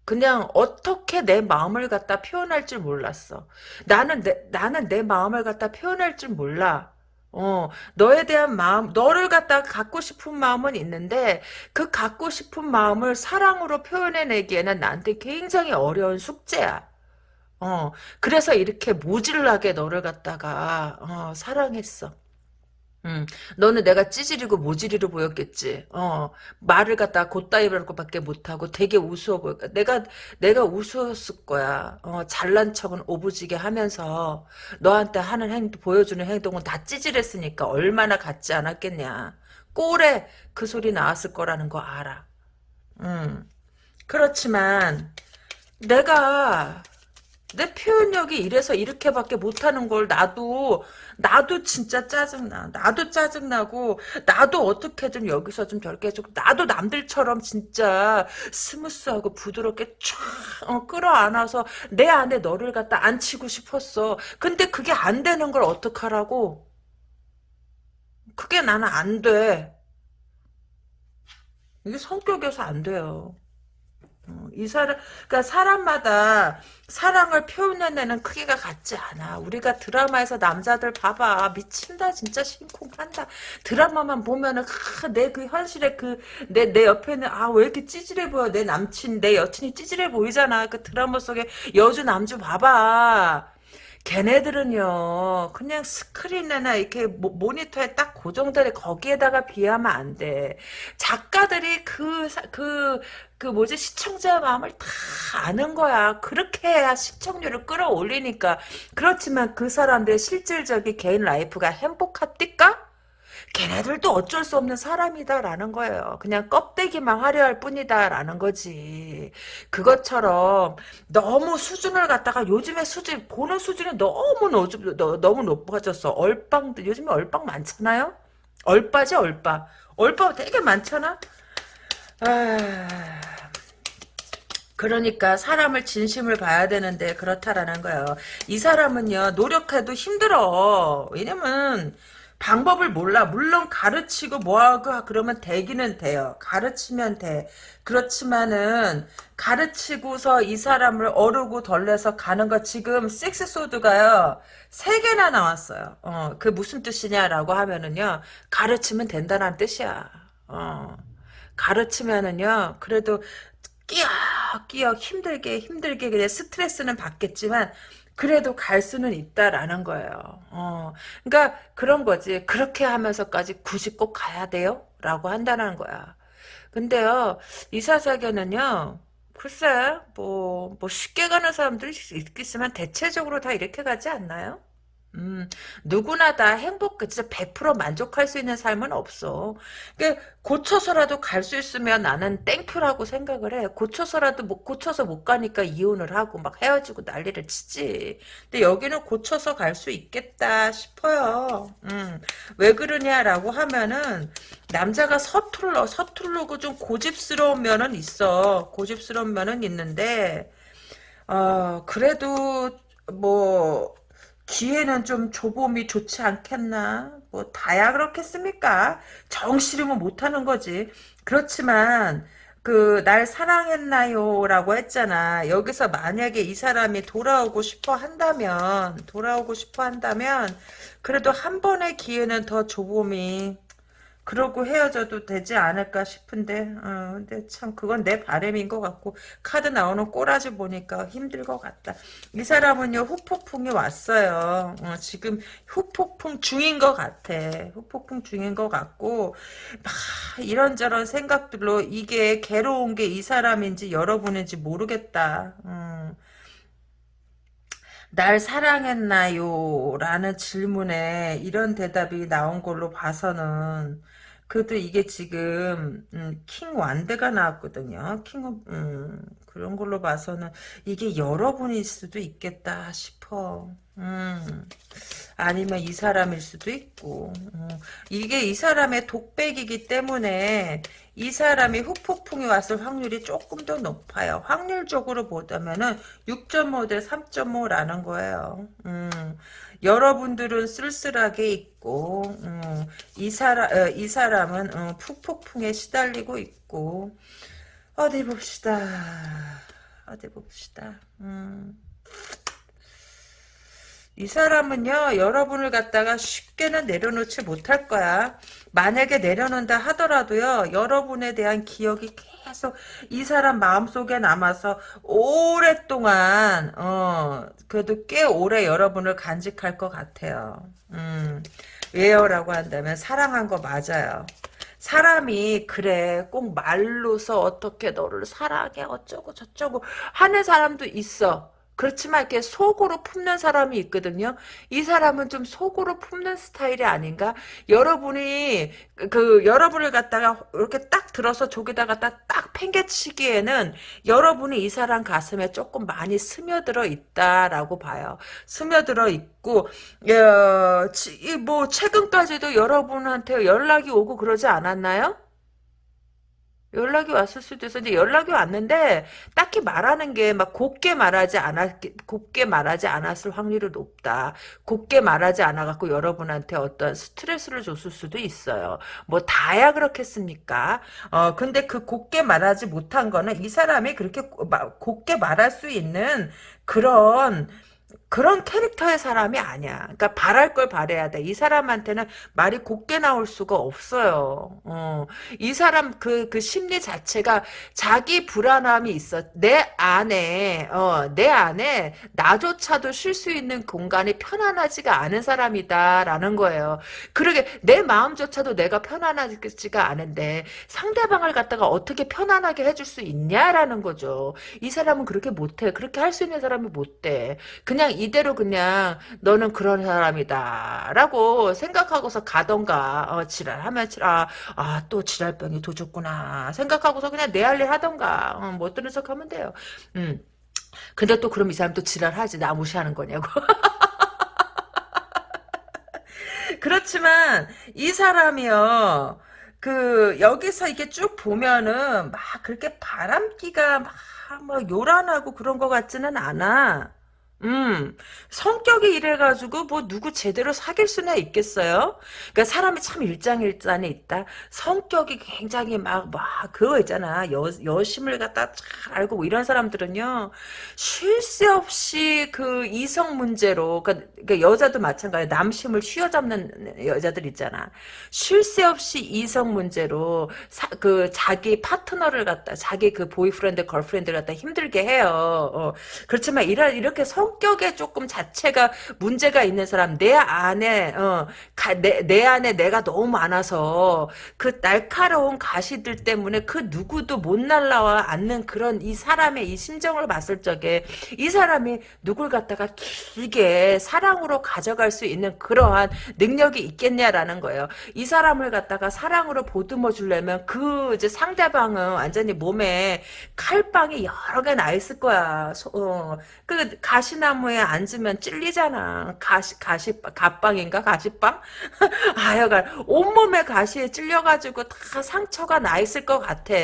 그냥 어떻게 내 마음을 갖다 표현할 줄 몰랐어. 나는 내, 나는 내 마음을 갖다 표현할 줄 몰라. 어, 너에 대한 마음, 너를 갖다 갖고 싶은 마음은 있는데, 그 갖고 싶은 마음을 사랑으로 표현해내기에는 나한테 굉장히 어려운 숙제야. 어, 그래서 이렇게 모질라게 너를 갖다가, 어, 사랑했어. 음, 너는 내가 찌질이고 모질이로 보였겠지. 어, 말을 갖다 곧다이브할 것밖에 못하고 되게 우스워 보여. 내가, 내가 우스웠을 거야. 어, 잘난 척은 오부지게 하면서 너한테 하는 행동, 보여주는 행동은 다 찌질했으니까 얼마나 같지 않았겠냐. 꼴에 그 소리 나왔을 거라는 거 알아. 음, 그렇지만 내가 내 표현력이 이래서 이렇게밖에 못하는 걸 나도 나도 진짜 짜증나. 나도 짜증나고 나도 어떻게든 여기서 좀 저렇게 해주고 나도 남들처럼 진짜 smooth하고 부드럽게 쫙 어, 끌어안아서 내 안에 너를 갖다 앉히고 싶었어. 근데 그게 안 되는 걸 어떡하라고? 그게 나는 안돼. 이게 성격에서 안 돼요. 어, 이 사람, 그러니까 사람마다 사랑을 표현해내는 크기가 같지 않아. 우리가 드라마에서 남자들 봐봐. 미친다, 진짜 심쿵한다. 드라마만 보면은, 아, 내그 현실에 그, 내, 내 옆에는, 아, 왜 이렇게 찌질해 보여. 내 남친, 내 여친이 찌질해 보이잖아. 그 드라마 속에 여주, 남주 봐봐. 걔네들은요 그냥 스크린이나 이렇게 모, 니터에 딱 고정되는 거기에다가 비하면 안 돼. 작가들이 그 그, 그 뭐지 시청자 마음을 다 아는 거야. 그렇게 해야 시청률을 끌어올리니까. 그렇지만 그 사람들의 실질적인 개인 life가 행복합니까? 걔네들도 어쩔 수 없는 사람이다라는 거예요. 그냥 껍데기만 화려할 뿐이다라는 거지. 그것처럼 너무 수준을 갖다가 요즘에 수준 보는 수준이 너무 노, 너무 높아졌어. 얼빵 요즘에 얼빵 많잖아요. 얼빠지 얼빠. 얼빠 되게 많잖아. 아. 그러니까 사람을 진심을 봐야 되는데 그렇다라는 거예요. 이 사람은요 노력해도 힘들어. 왜냐면 방법을 몰라. 물론 가르치고 뭐하고 그러면 되기는 돼요. 가르치면 돼. 그렇지만은 가르치고서 이 사람을 어르고 덜려서 가는 거 지금 섹스 소드가요. 세 개나 나왔어요. 어, 그 무슨 뜻이냐라고 하면은요. 가르치면 된다는 뜻이야. 어. 가르치면은요. 그래도 끼역끼역 힘들게 힘들게 그냥 스트레스는 받겠지만 그래도 갈 수는 있다라는 거예요. 어, 그러니까 그런 거지. 그렇게 하면서까지 굳이 꼭 가야 돼요? 라고 한다는 거야. 근데요, 이사사견은요, 글쎄, 뭐, 뭐 쉽게 가는 사람들이 있겠지만 대체적으로 다 이렇게 가지 않나요? 음, 누구나 다 행복, 그 진짜 100% 만족할 수 있는 삶은 없어. 그 고쳐서라도 갈 수 있으면 나는 thank you라고 생각을 해. 고쳐서라도 못 고쳐서 못 가니까 이혼을 하고 막 헤어지고 난리를 치지. 근데 여기는 고쳐서 갈 수 있겠다 싶어요. 음, 왜 그러냐라고 하면은 남자가 서툴러 서툴르고 좀 고집스러운 면은 있어. 고집스러운 면은 있는데 어, 그래도 뭐 기회는 좀 줘봄이 좋지 않겠나? 뭐 다야 그렇겠습니까? 정 싫으면 못하는 거지. 그렇지만 그 날 사랑했나요 라고 했잖아. 여기서 만약에 이 사람이 돌아오고 싶어 한다면 돌아오고 싶어 한다면 그래도 한 번의 기회는 더 줘봄이 그러고 헤어져도 되지 않을까 싶은데, 어, 근데 참 그건 내 바람인 것 같고 카드 나오는 꼬라지 보니까 힘들 것 같다. 이 사람은요 후폭풍이 왔어요. 어, 지금 후폭풍 중인 것 같아. 후폭풍 중인 것 같고 막 이런저런 생각들로 이게 괴로운 게 이 사람인지 여러분인지 모르겠다. 음. 날 사랑했나요? 라는 질문에 이런 대답이 나온 걸로 봐서는 그래도 이게 지금 음, 킹 완드가 나왔거든요. 킹 음, 그런 걸로 봐서는 이게 여러분일 수도 있겠다 싶어. 음, 아니면 이 사람일 수도 있고. 음, 이게 이 사람의 독백이기 때문에 이 사람이 후폭풍이 왔을 확률이 조금 더 높아요. 확률적으로 보자면은 6.5 대 3.5라는 거예요. 음, 여러분들은 쓸쓸하게 있고 음, 이 사람 어, 이 사람은 어, 푹폭풍에 시달리고 있고 어디 봅시다. 어디 봅시다. 음. 이 사람은요 여러분을 갖다가 쉽게는 내려놓지 못할 거야 만약에 내려놓는다 하더라도요 여러분에 대한 기억이 계속 이 사람 마음속에 남아서 오랫동안 어 그래도 꽤 오래 여러분을 간직할 것 같아요. 음 왜요라고 한다면 사랑한 거 맞아요. 사람이 그래 꼭 말로서 어떻게 너를 사랑해 어쩌고 저쩌고 하는 사람도 있어 그렇지만 이렇게 속으로 품는 사람이 있거든요. 이 사람은 좀 속으로 품는 스타일이 아닌가? 여러분이 그 여러분을 갖다가 이렇게 딱 들어서 저기다가 딱, 딱 팽개치기에는 여러분이 이 사람 가슴에 조금 많이 스며들어 있다라고 봐요. 스며들어 있고 어, 뭐 최근까지도 여러분한테 연락이 오고 그러지 않았나요? 연락이 왔을 수도 있어. 근데 연락이 왔는데 딱히 말하는 게 막 곱게 말하지 않았 곱게 말하지 않았을 확률이 높다. 곱게 말하지 않아 갖고 여러분한테 어떤 스트레스를 줬을 수도 있어요. 뭐 다야 그렇겠습니까? 어 근데 그 곱게 말하지 못한 거는 이 사람이 그렇게 곱게 말할 수 있는 그런 그런 캐릭터의 사람이 아니야. 그러니까 바랄 걸 바래야 돼. 이 사람한테는 말이 곱게 나올 수가 없어요. 어. 이 사람 그, 그 심리 자체가 자기 불안함이 있어. 내 안에, 어, 내 안에 나조차도 쉴 수 있는 공간이 편안하지가 않은 사람이다라는 거예요. 그러게 내 마음조차도 내가 편안하지가 않은데 상대방을 갖다가 어떻게 편안하게 해줄 수 있냐라는 거죠. 이 사람은 그렇게 못해. 그렇게 할 수 있는 사람이 못돼. 그냥 이대로 그냥 너는 그런 사람이다 라고 생각하고서 가던가. 어, 지랄하면 지랄 아또 지랄병이 도졌구나 생각하고서 그냥 내 할 일 하던가. 어, 못 들은 척 하면 돼요. 음. 근데 또 그럼 이 사람 또 지랄하지. 나 무시하는 거냐고. 그렇지만 이 사람이요. 그 여기서 이게 쭉 보면은 막 그렇게 바람기가 막, 막 요란하고 그런 것 같지는 않아 음, 성격이 이래가지고 뭐 누구 제대로 사귈 수나 있겠어요? 그러니까 사람이 참 일장일단이 있다. 성격이 굉장히 막, 막 그거 있잖아. 여, 여심을 갖다 잘 알고 뭐 이런 사람들은요. 쉴 새 없이 그 이성 문제로 그러니까, 그러니까 여자도 마찬가지야. 남심을 휘어잡는 여자들 있잖아. 쉴 새 없이 이성 문제로 사, 그 자기 파트너를 갖다 자기 그 boyfriend girlfriend를 갖다 힘들게 해요. 어, 그렇지만 이라, 이렇게 성 성격에 조금 자체가 문제가 있는 사람 내 안에 어, 가, 내, 내 안에 내가 너무 많아서 그 날카로운 가시들 때문에 그 누구도 못 날라와 않는 그런 이 사람의 이 심정을 봤을 적에 이 사람이 누굴 갖다가 길게 사랑으로 가져갈 수 있는 그러한 능력이 있겠냐라는 거예요. 이 사람을 갖다가 사랑으로 보듬어 주려면 그 이제 상대방은 완전히 몸에 칼빵이 여러 개 나 있을 거야. 소- 어. 그 가시 나무에 앉으면 찔리잖아. 가시 가시 가빵인가 가시빵? 하여간 온몸에 가시에 찔려가지고 다 상처가 나 있을 것 같아.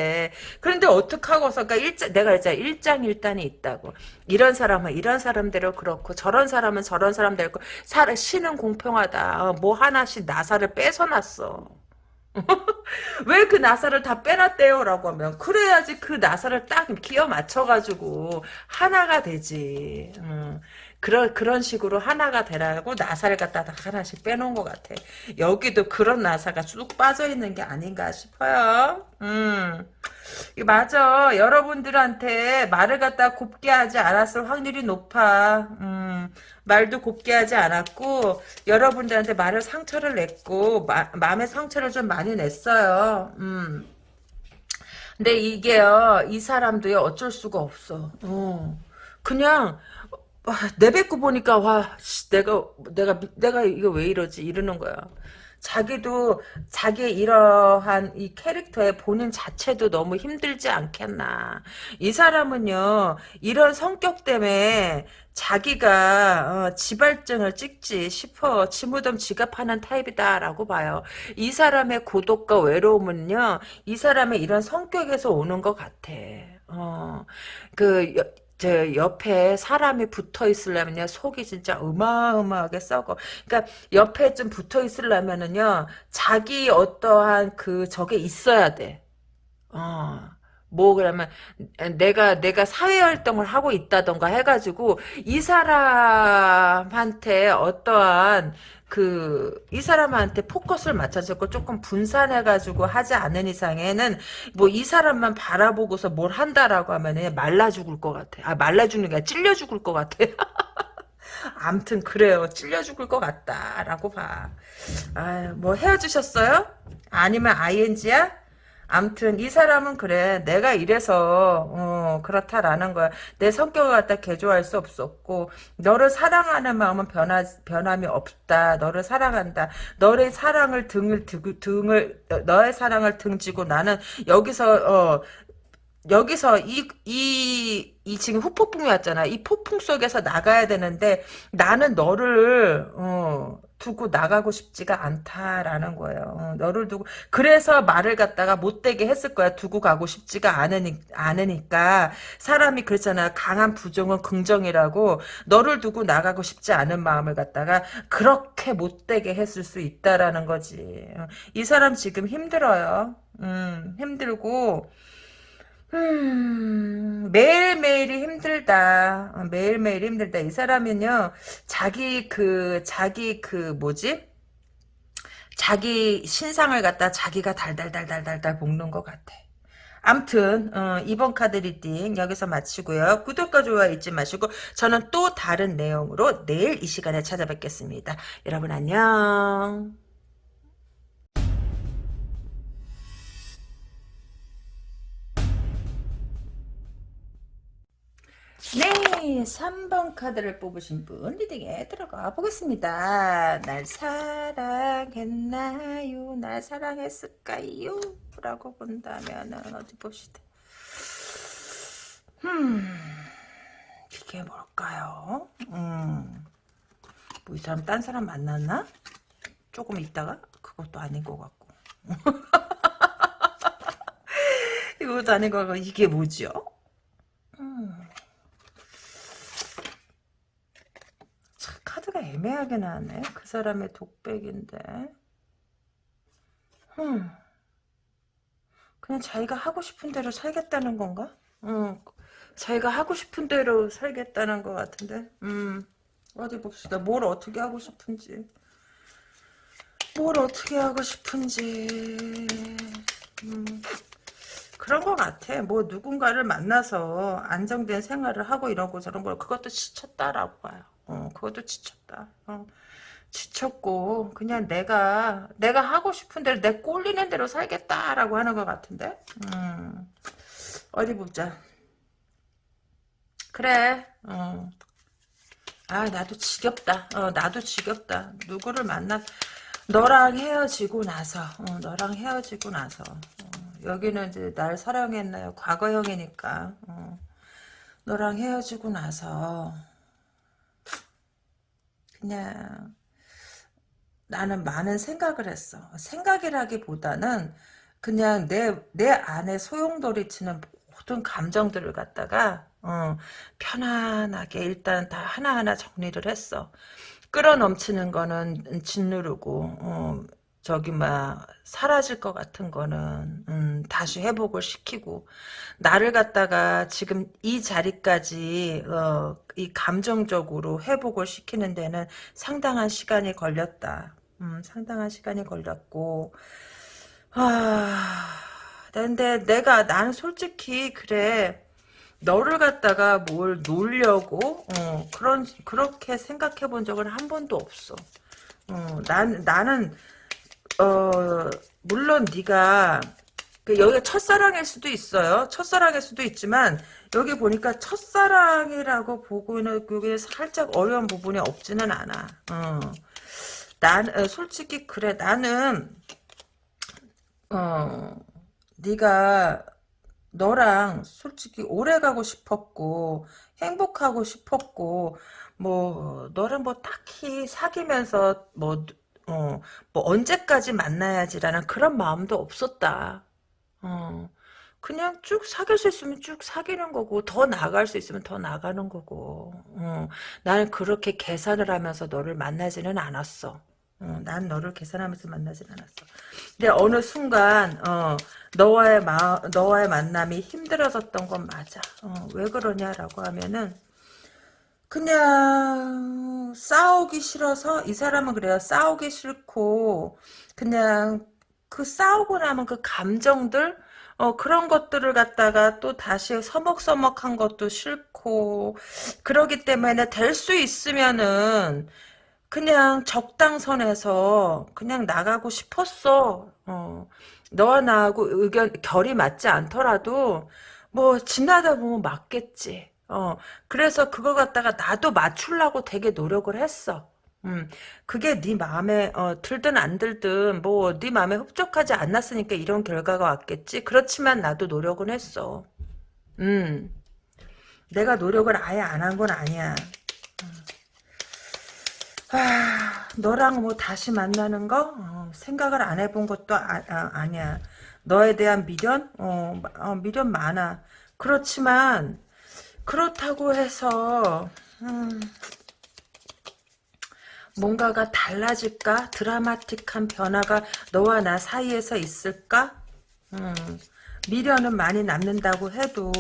그런데 어떻게 하고서 그러니까 일장 내가 이제 일장일단이 있다고. 이런 사람은 이런 사람대로 그렇고 저런 사람은 저런 사람대로 그렇고 사, 신은 공평하다. 어, 뭐 하나씩 나사를 뺏어놨어. 왜 그 나사를 다 빼놨대요? 라고 하면 그래야지 그 나사를 딱 끼워 맞춰가지고 하나가 되지 음, 그런 그런 식으로 하나가 되라고 나사를 갖다 다 하나씩 빼놓은 것 같아 여기도 그런 나사가 쭉 빠져 있는 게 아닌가 싶어요 음. 맞아 여러분들한테 말을 갖다 곱게 하지 않았을 확률이 높아 음. 말도 곱게 하지 않았고 여러분들한테 말을 상처를 냈고 마, 마음의 상처를 좀 많이 냈어요. 음. 근데 이게요 이 사람도요 어쩔 수가 없어. 어. 그냥 와, 내뱉고 보니까 와 씨, 내가 내가 내가 이거 왜 이러지 이러는 거야. 자기도 자기의 이러한 이 캐릭터의 본인 자체도 너무 힘들지 않겠나. 이 사람은요 이런 성격 때문에 자기가 어, 지발증을 찍지 싶어 치무덤 지갑하는 타입이다라고 봐요. 이 사람의 고독과 외로움은요 이 사람의 이런 성격에서 오는 것 같아. 어, 그 여, 저 옆에 사람이 붙어 있으려면요 속이 진짜 어마어마하게 썩어. 그러니까 옆에 좀 붙어 있으려면은요 자기 어떠한 그 저게 있어야 돼. 어. 뭐 그러면 내가 내가 사회 활동을 하고 있다던가 해가지고 이 사람한테 어떠한 그 이 사람한테 포커스를 맞춰주고 조금 분산해가지고 하지 않은 이상에는 뭐 이 사람만 바라보고서 뭘 한다라고 하면은 말라 죽을 것 같아. 아 말라 죽는 게 아니라 찔려 죽을 것 같아. 암튼 그래요. 찔려 죽을 것 같다라고 봐. 아뭐 헤어지셨어요? 아니면 ING야? 암튼 이 사람은 그래 내가 이래서 어, 그렇다라는 거야. 내 성격을 갖다 개조할 수 없었고 너를 사랑하는 마음은 변하, 변함이 없다. 너를 사랑한다. 너의 사랑을 등을 등, 등을 너의 사랑을 등지고 나는 여기서 어, 여기서 이, 이, 이 지금 후폭풍이 왔잖아. 이 폭풍 속에서 나가야 되는데 나는 너를, 어, 두고 나가고 싶지가 않다라는 거예요. 어, 너를 두고, 그래서 말을 갖다가 못되게 했을 거야. 두고 가고 싶지가 않으니, 않으니까. 사람이 그랬잖아. 강한 부정은 긍정이라고. 너를 두고 나가고 싶지 않은 마음을 갖다가 그렇게 못되게 했을 수 있다라는 거지. 어, 이 사람 지금 힘들어요. 음, 힘들고, 음, 매일매일이 힘들다. 어, 매일매일 힘들다. 이 사람은요, 자기 그, 자기 그, 뭐지? 자기 신상을 갖다 자기가 달달달달달달 볶는 것 같아. 암튼, 어, 이번 카드 reading 여기서 마치고요. 구독과 좋아요 잊지 마시고, 저는 또 다른 내용으로 내일 이 시간에 찾아뵙겠습니다. 여러분 안녕. 네, 3번 카드를 뽑으신 분 reading에 들어가 보겠습니다. 날 사랑했나요? 날 사랑했을까요? 라고 본다면은 어디 봅시다. 음, 이게 뭘까요? 음, 뭐 이 사람 딴 사람 만났나? 조금 있다가 그것도 아닌 것 같고. 이것도 아닌 것 같고 이게 뭐죠? 음. 카드가 애매하게 나왔네. 그 사람의 독백인데. 음. 그냥 자기가 하고 싶은 대로 살겠다는 건가? 음. 자기가 하고 싶은 대로 살겠다는 것 같은데. 음. 어디 봅시다. 뭘 어떻게 하고 싶은지. 뭘 어떻게 하고 싶은지. 음. 그런 것 같아. 뭐 누군가를 만나서 안정된 생활을 하고 이러고 저런 걸 그것도 지쳤다라고 봐요. 어, 그것도 지쳤다. 어, 지쳤고 그냥 내가 내가 하고 싶은 대로 내 꼴리는 대로 살겠다라고 하는 것 같은데. 음, 어디 보자. 그래. 어. 아 나도 지겹다. 어, 나도 지겹다. 누구를 만나 너랑 헤어지고 나서 어, 너랑 헤어지고 나서 어, 여기는 이제 날 사랑했나요? 과거형이니까 어, 너랑 헤어지고 나서 그냥 나는 많은 생각을 했어. 생각이라기보다는 그냥 내, 내 안에 소용돌이치는 모든 감정들을 갖다가 어, 편안하게 일단 다 하나하나 정리를 했어. 끌어넘치는 거는 짓누르고 어, 저기 막 사라질 것 같은 거는 음, 다시 회복을 시키고 나를 갖다가 지금 이 자리까지 어, 이 감정적으로 회복을 시키는 데는 상당한 시간이 걸렸다. 음, 상당한 시간이 걸렸고 아 근데 내가 난 솔직히 그래 너를 갖다가 뭘 놀려고 어, 그런 그렇게 생각해 본 적은 한 번도 없어. 어, 난 나는 어 물론 네가 그 여기가 첫사랑일 수도 있어요. 첫사랑일 수도 있지만 여기 보니까 첫사랑이라고 보고는 그게 살짝 어려운 부분이 없지는 않아. 어. 난 어, 솔직히 그래 나는 어 네가 너랑 솔직히 오래 가고 싶었고 행복하고 싶었고 뭐 너를 뭐 딱히 사귀면서 뭐 어, 뭐 언제까지 만나야지라는 그런 마음도 없었다. 어, 그냥 쭉 사귈 수 있으면 쭉 사귀는 거고 더 나아갈 수 있으면 더 나가는 거고 어, 나는 그렇게 계산을 하면서 너를 만나지는 않았어. 어, 난 너를 계산하면서 만나진 않았어. 근데 어느 순간 어, 너와의 마, 너와의 만남이 힘들어졌던 건 맞아. 어, 왜 그러냐라고 하면은 그냥 싸우기 싫어서 이 사람은 그래요. 싸우기 싫고 그냥 그 싸우고 나면 그 감정들 어, 그런 것들을 갖다가 또 다시 서먹서먹한 것도 싫고 그러기 때문에 될 수 있으면은 그냥 적당선에서 그냥 나가고 싶었어. 어. 너와 나하고 의견 결이 맞지 않더라도 뭐 지나다 보면 맞겠지. 어. 그래서 그걸 갖다가 나도 맞추려고 되게 노력을 했어. 음, 그게 네 마음에 어, 들든 안 들든 뭐 네 마음에 흡족하지 않았으니까 이런 결과가 왔겠지. 그렇지만 나도 노력은 했어. 음, 내가 노력을 아예 안 한 건 아니야. 아, 너랑 뭐 다시 만나는 거 어, 생각을 안 해본 것도 아, 니야 너에 대한 미련 어, 어, 미련 많아. 그렇지만 그렇다고 해서 음, 뭔가가 달라질까? 드라마틱한 변화가 너와 나 사이에서 있을까? 음, 미련은 많이 남는다고 해도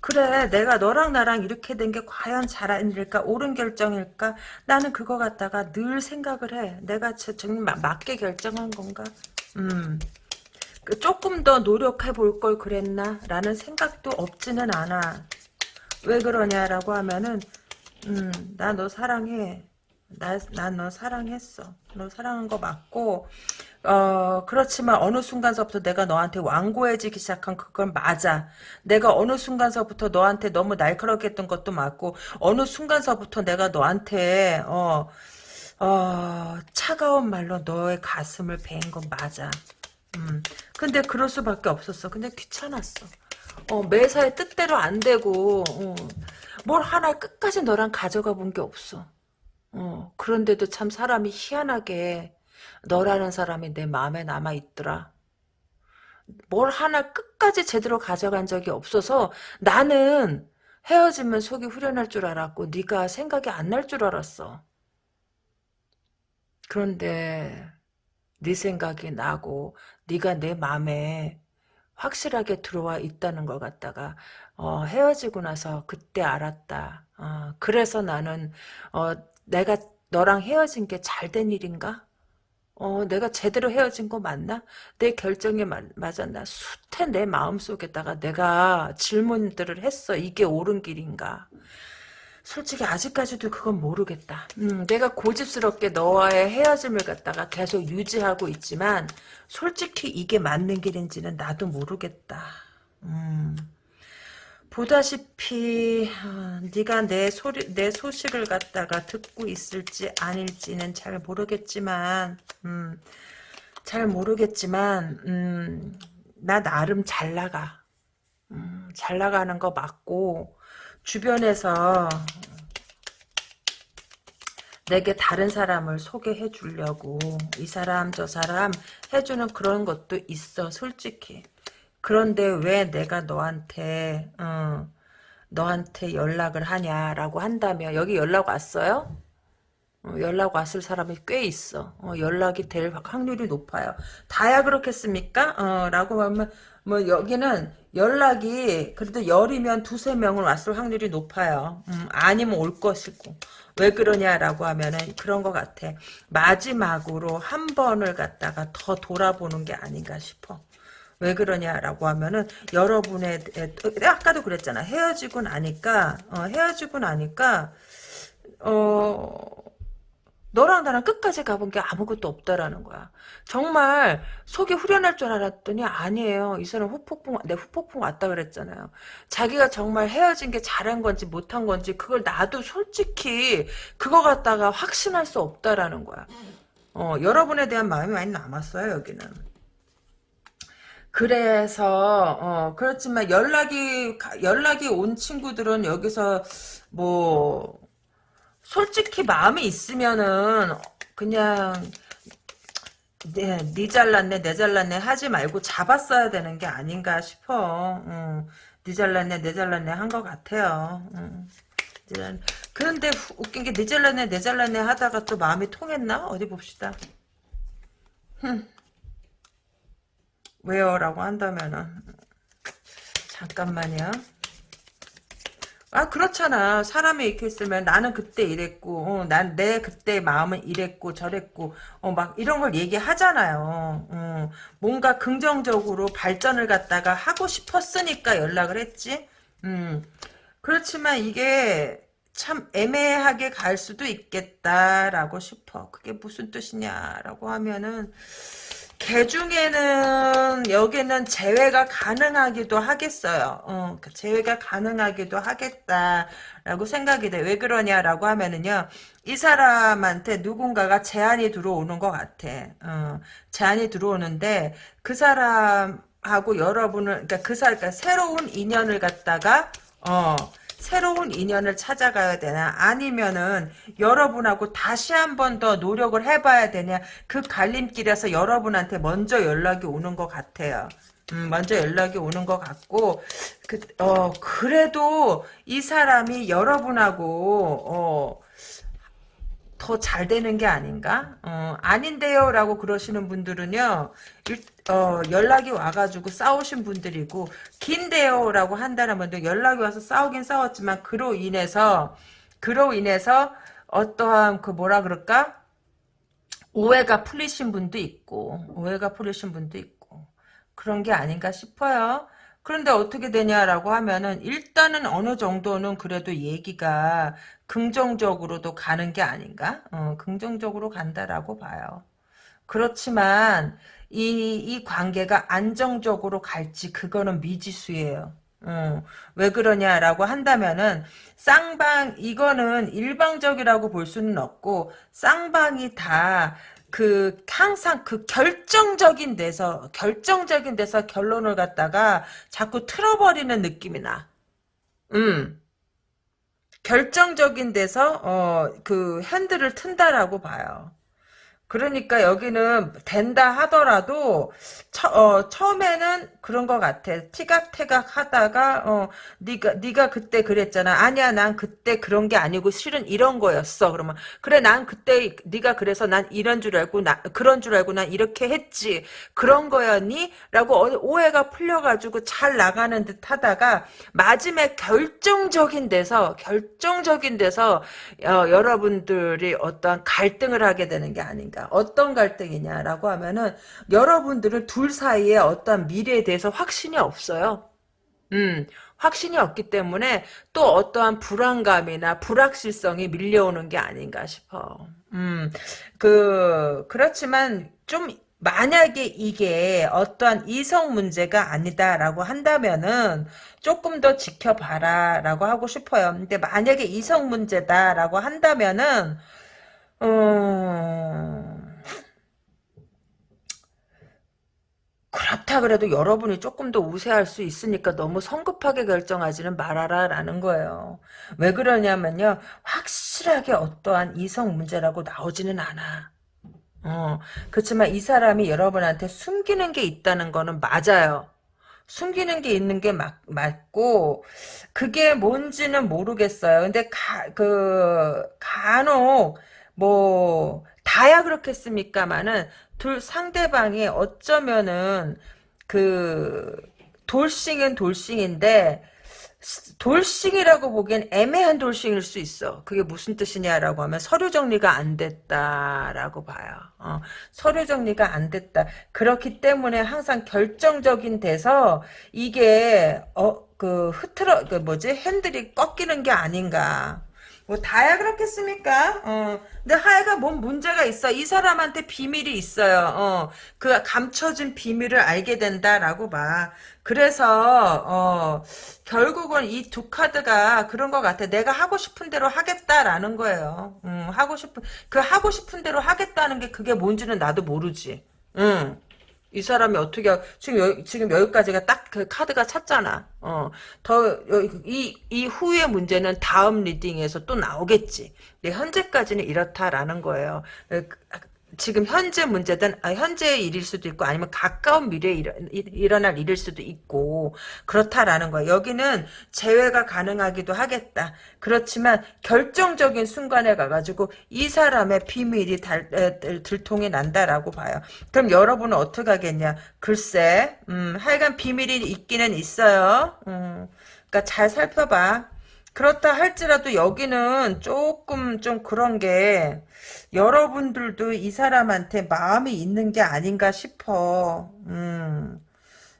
그래 내가 너랑 나랑 이렇게 된 게 과연 일일까 옳은 결정일까? 나는 그거 갖다가 늘 생각을 해. 내가 정말 맞게 결정한 건가? 음그 조금 더 노력해 볼 걸 그랬나? 라는 생각도 없지는 않아 왜 그러냐라고 하면은 음 나 너 사랑해 난너 사랑했어 너 사랑한 거 맞고 어, 그렇지만 어느 순간서부터 내가 너한테 완고해지기 시작한 그건 맞아. 내가 어느 순간서부터 너한테 너무 날카롭게 했던 것도 맞고, 어느 순간서부터 내가 너한테, 어, 어, 차가운 말로 너의 가슴을 베인 건 맞아. 음. 근데 그럴 수밖에 없었어. 근데 귀찮았어. 어, 매사에 뜻대로 안 되고, 어, 뭘 하나 끝까지 너랑 가져가 본 게 없어. 어, 그런데도 참 사람이 희한하게, 너라는 사람이 내 마음에 남아 있더라. 뭘 하나 끝까지 제대로 가져간 적이 없어서 나는 헤어지면 속이 후련할 줄 알았고 네가 생각이 안 날 줄 알았어. 그런데 네 생각이 나고 네가 내 마음에 확실하게 들어와 있다는 걸 갖다가 어, 헤어지고 나서 그때 알았다. 어, 그래서 나는 어, 내가 너랑 헤어진 게 잘 된 일인가? 어, 내가 제대로 헤어진 거 맞나? 내 결정이 마, 맞았나? 숱한 내 마음속에다가 내가 질문들을 했어. 이게 옳은 길인가? 솔직히 아직까지도 그건 모르겠다. 음, 내가 고집스럽게 너와의 헤어짐을 갖다가 계속 유지하고 있지만 솔직히 이게 맞는 길인지는 나도 모르겠다. 음, 보다시피 어, 네가 내 소리 내 소식을 갖다가 듣고 있을지 아닐지는 잘 모르겠지만 음, 잘 모르겠지만 음, 나 나름 잘 나가. 음, 잘 나가는 거 맞고 주변에서 내게 다른 사람을 소개해 주려고 이 사람 저 사람 해주는 그런 것도 있어 솔직히 그런데 왜 내가 너한테 어, 너한테 연락을 하냐라고 한다면 여기 연락 왔어요? 어, 연락 왔을 사람이 꽤 있어. 어, 연락이 될 확률이 높아요. 다야 그렇겠습니까? 어, 라고 하면 뭐 여기는 연락이 그래도 열이면 두세 명은 왔을 확률이 높아요. 음, 아니면 올 것이고. 왜 그러냐라고 하면은 그런 것 같아. 마지막으로 한 번을 갖다가 더 돌아보는 게 아닌가 싶어. 왜 그러냐라고 하면은 여러분의 아까도 그랬잖아 헤어지고 나니까 어, 헤어지고 나니까 어 너랑 나랑 끝까지 가본 게 아무것도 없다라는 거야. 정말 속이 후련할 줄 알았더니 아니에요. 이 사람 후폭풍, 내 후폭풍 왔다 그랬잖아요. 자기가 정말 헤어진 게 잘한 건지 못한 건지 그걸 나도 솔직히 그거 갖다가 확신할 수 없다라는 거야. 어, 여러분에 대한 마음이 많이 남았어요, 여기는. 그래서 어 그렇지만 연락이 연락이 온 친구들은 여기서 뭐 솔직히 마음이 있으면은 그냥 네, 네 잘났네 내 잘났네 하지 말고 잡았어야 되는 게 아닌가 싶어. 음, 네 잘났네 내 잘났네 한 것 같아요. 음. 그런데 웃긴 게네 잘났네 내 잘났네 하다가 또 마음이 통했나? 어디 봅시다. 흠. 왜요? 라고 한다면은 잠깐만요. 아 그렇잖아. 사람이 이렇게 있으면 나는 그때 이랬고 어, 난내 그때 마음은 이랬고 저랬고 어, 막 이런 걸 얘기하잖아요. 어, 뭔가 긍정적으로 발전을 갖다가 하고 싶었으니까 연락을 했지. 음, 그렇지만 이게 참 애매하게 갈 수도 있겠다라고 싶어. 그게 무슨 뜻이냐라고 하면은 개 중에는 여기는 제외가 가능하기도 하겠어요. 어, 그 제외가 가능하기도 하겠다라고 생각이 돼. 왜 그러냐라고 하면은요. 이 사람한테 누군가가 제안이 들어오는 것 같아. 어, 제안이 들어오는데 그 사람하고 여러분을 그러니까 그 사람 그러니까 새로운 인연을 갖다가 어 새로운 인연을 찾아가야 되나 아니면은 여러분하고 다시 한 번 더 노력을 해봐야 되냐 그 갈림길에서 여러분한테 먼저 연락이 오는 것 같아요. 음, 먼저 연락이 오는 것 같고 그, 어, 그래도 이 사람이 여러분하고 어, 더잘 되는 게 아닌가? 어, 아닌데요 라고 그러시는 분들은요 일, 어, 연락이 와가지고 싸우신 분들이고 긴데요 라고 한다는 분들 연락이 와서 싸우긴 싸웠지만 그로 인해서 그로 인해서 어떠한 그 뭐라 그럴까? 오해가 풀리신 분도 있고 오해가 풀리신 분도 있고 그런 게 아닌가 싶어요. 그런데 어떻게 되냐라고 하면은 일단은 어느 정도는 그래도 얘기가 긍정적으로도 가는 게 아닌가? 어, 긍정적으로 간다라고 봐요. 그렇지만 이, 이 관계가 안정적으로 갈지 그거는 미지수예요. 어, 왜 그러냐라고 한다면은 쌍방 이거는 일방적이라고 볼 수는 없고 쌍방이 다 그 항상 그 결정적인 데서 결정적인 데서 결론을 갖다가 자꾸 틀어버리는 느낌이 나. 음. 결정적인 데서 어 그 핸들을 튼다라고 봐요. 그러니까 여기는 된다 하더라도 처, 어, 처음에는 그런 것 같아. 티각태각 하다가 어, 네가 네가 그때 그랬잖아. 아니야, 난 그때 그런 게 아니고 실은 이런 거였어. 그러면 그래, 난 그때 네가 그래서 난 이런 줄 알고 나 그런 줄 알고 난 이렇게 했지. 그런 거였니? 라고 어, 오해가 풀려가지고 잘 나가는 듯 하다가 마지막에 결정적인 데서 결정적인 데서 어, 여러분들이 어떠한 갈등을 하게 되는 게 아닌가. 갈등이니까 어떤 갈등이냐라고 하면은 여러분들은 둘 사이에 어떤 미래에 대해서 확신이 없어요. 음, 확신이 없기 때문에 또 어떠한 불안감이나 불확실성이 밀려오는 게 아닌가 싶어. 음, 그, 그렇지만 좀 만약에 이게 어떠한 이성 문제가 아니다라고 한다면은 조금 더 지켜봐라 라고 하고 싶어요. 근데 만약에 이성 문제다라고 한다면은, 음, 그렇다 그래도 여러분이 조금 더 우세할 수 있으니까 너무 성급하게 결정하지는 말아라 라는 거예요. 왜 그러냐면요. 확실하게 어떠한 이성 문제라고 나오지는 않아. 어, 그렇지만 이 사람이 여러분한테 숨기는 게 있다는 거는 맞아요. 숨기는 게 있는 게 맞, 맞고, 그게 뭔지는 모르겠어요. 근데 가, 그, 간혹, 뭐, 다야 그렇겠습니까마는, 둘, 상대방이 어쩌면은, 그, 돌싱은 돌싱인데, 돌싱이라고 보기엔 애매한 돌싱일 수 있어. 그게 무슨 뜻이냐라고 하면 서류 정리가 안 됐다라고 봐요. 어, 서류 정리가 안 됐다. 그렇기 때문에 항상 결정적인 데서 이게 어 그 흐트러 그 뭐지 핸들이 꺾이는 게 아닌가. 뭐 다야 그렇겠습니까? 어. 근데 하여간 뭔 문제가 있어. 이 사람한테 비밀이 있어요. 어. 그 감춰진 비밀을 알게 된다라고 봐. 그래서 어, 결국은 이 두 카드가 그런 것 같아. 내가 하고 싶은 대로 하겠다라는 거예요. 음, 하고 싶은 그 하고 싶은 대로 하겠다는 게 그게 뭔지는 나도 모르지. 응. 이 사람이 어떻게 지금 여, 지금 여기까지가 딱 그 카드가 찼잖아. 어, 더이 이 후의 문제는 다음 리딩에서 또 나오겠지. 현재까지는 이렇다라는 거예요. 지금 현재 문제든 아, 현재의 일일 수도 있고 아니면 가까운 미래에 일어, 일어날 일일 수도 있고 그렇다라는 거야. 여기는 재회가 가능하기도 하겠다. 그렇지만 결정적인 순간에 가가지고 이 사람의 비밀이 달, 에, 들통이 난다라고 봐요. 그럼 여러분은 어떻게 하겠냐? 글쎄, 음, 하여간 비밀이 있기는 있어요. 음, 그러니까 잘 살펴봐. 그렇다 할지라도 여기는 조금 좀 그런 게 여러분들도 이 사람한테 마음이 있는 게 아닌가 싶어. 음.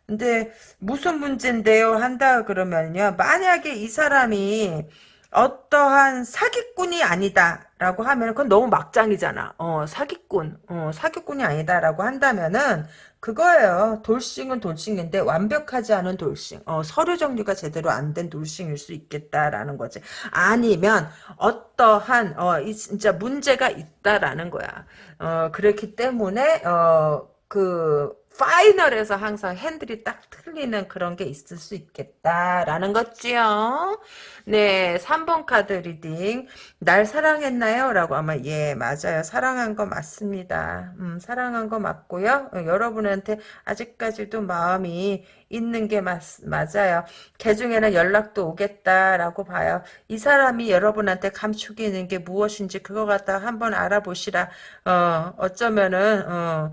근데 무슨 문제인데요? 한다 그러면요. 만약에 이 사람이 어떠한 사기꾼이 아니다라고 하면 그건 너무 막장이잖아. 어, 사기꾼. 어, 사기꾼이 아니다라고 한다면은 그거예요. 돌싱은 돌싱인데 완벽하지 않은 돌싱. 어, 서류 정리가 제대로 안 된 돌싱일 수 있겠다라는 거지. 아니면 어떠한 어, 이 진짜 문제가 있다라는 거야. 어, 그렇기 때문에 어, 그 final에서 항상 핸들이 딱 틀리는 그런 게 있을 수 있겠다라는 거지요. 네, 3번 카드 reading. 날 사랑했나요? 라고 아마 예, 맞아요. 사랑한 거 맞습니다. 음, 사랑한 거 맞고요. 어, 여러분한테 아직까지도 마음이 있는 게 맞, 맞아요. 개 중에는 연락도 오겠다라고 봐요. 이 사람이 여러분한테 감추는 게 무엇인지 그거 갖다 한번 알아보시라. 어, 어쩌면은, 어,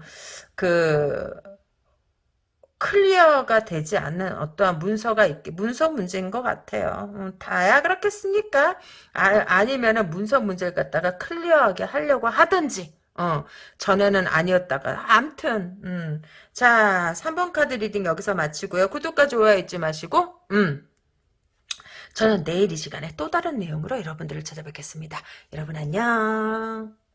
그, clear가 되지 않는 어떠한 문서가 있게 문서 문제인 것 같아요. 음, 다야 그렇겠습니까? 아, 니면은 문서 문제를 갖다가 clear하게 하려고 하든지 어, 전에는 아니었다가 암튼 음. 자 3번 카드 reading 여기서 마치고요. 구독과 좋아요 잊지 마시고 음. 저는 내일 이 시간에 또 다른 내용으로 여러분들을 찾아뵙겠습니다. 여러분 안녕.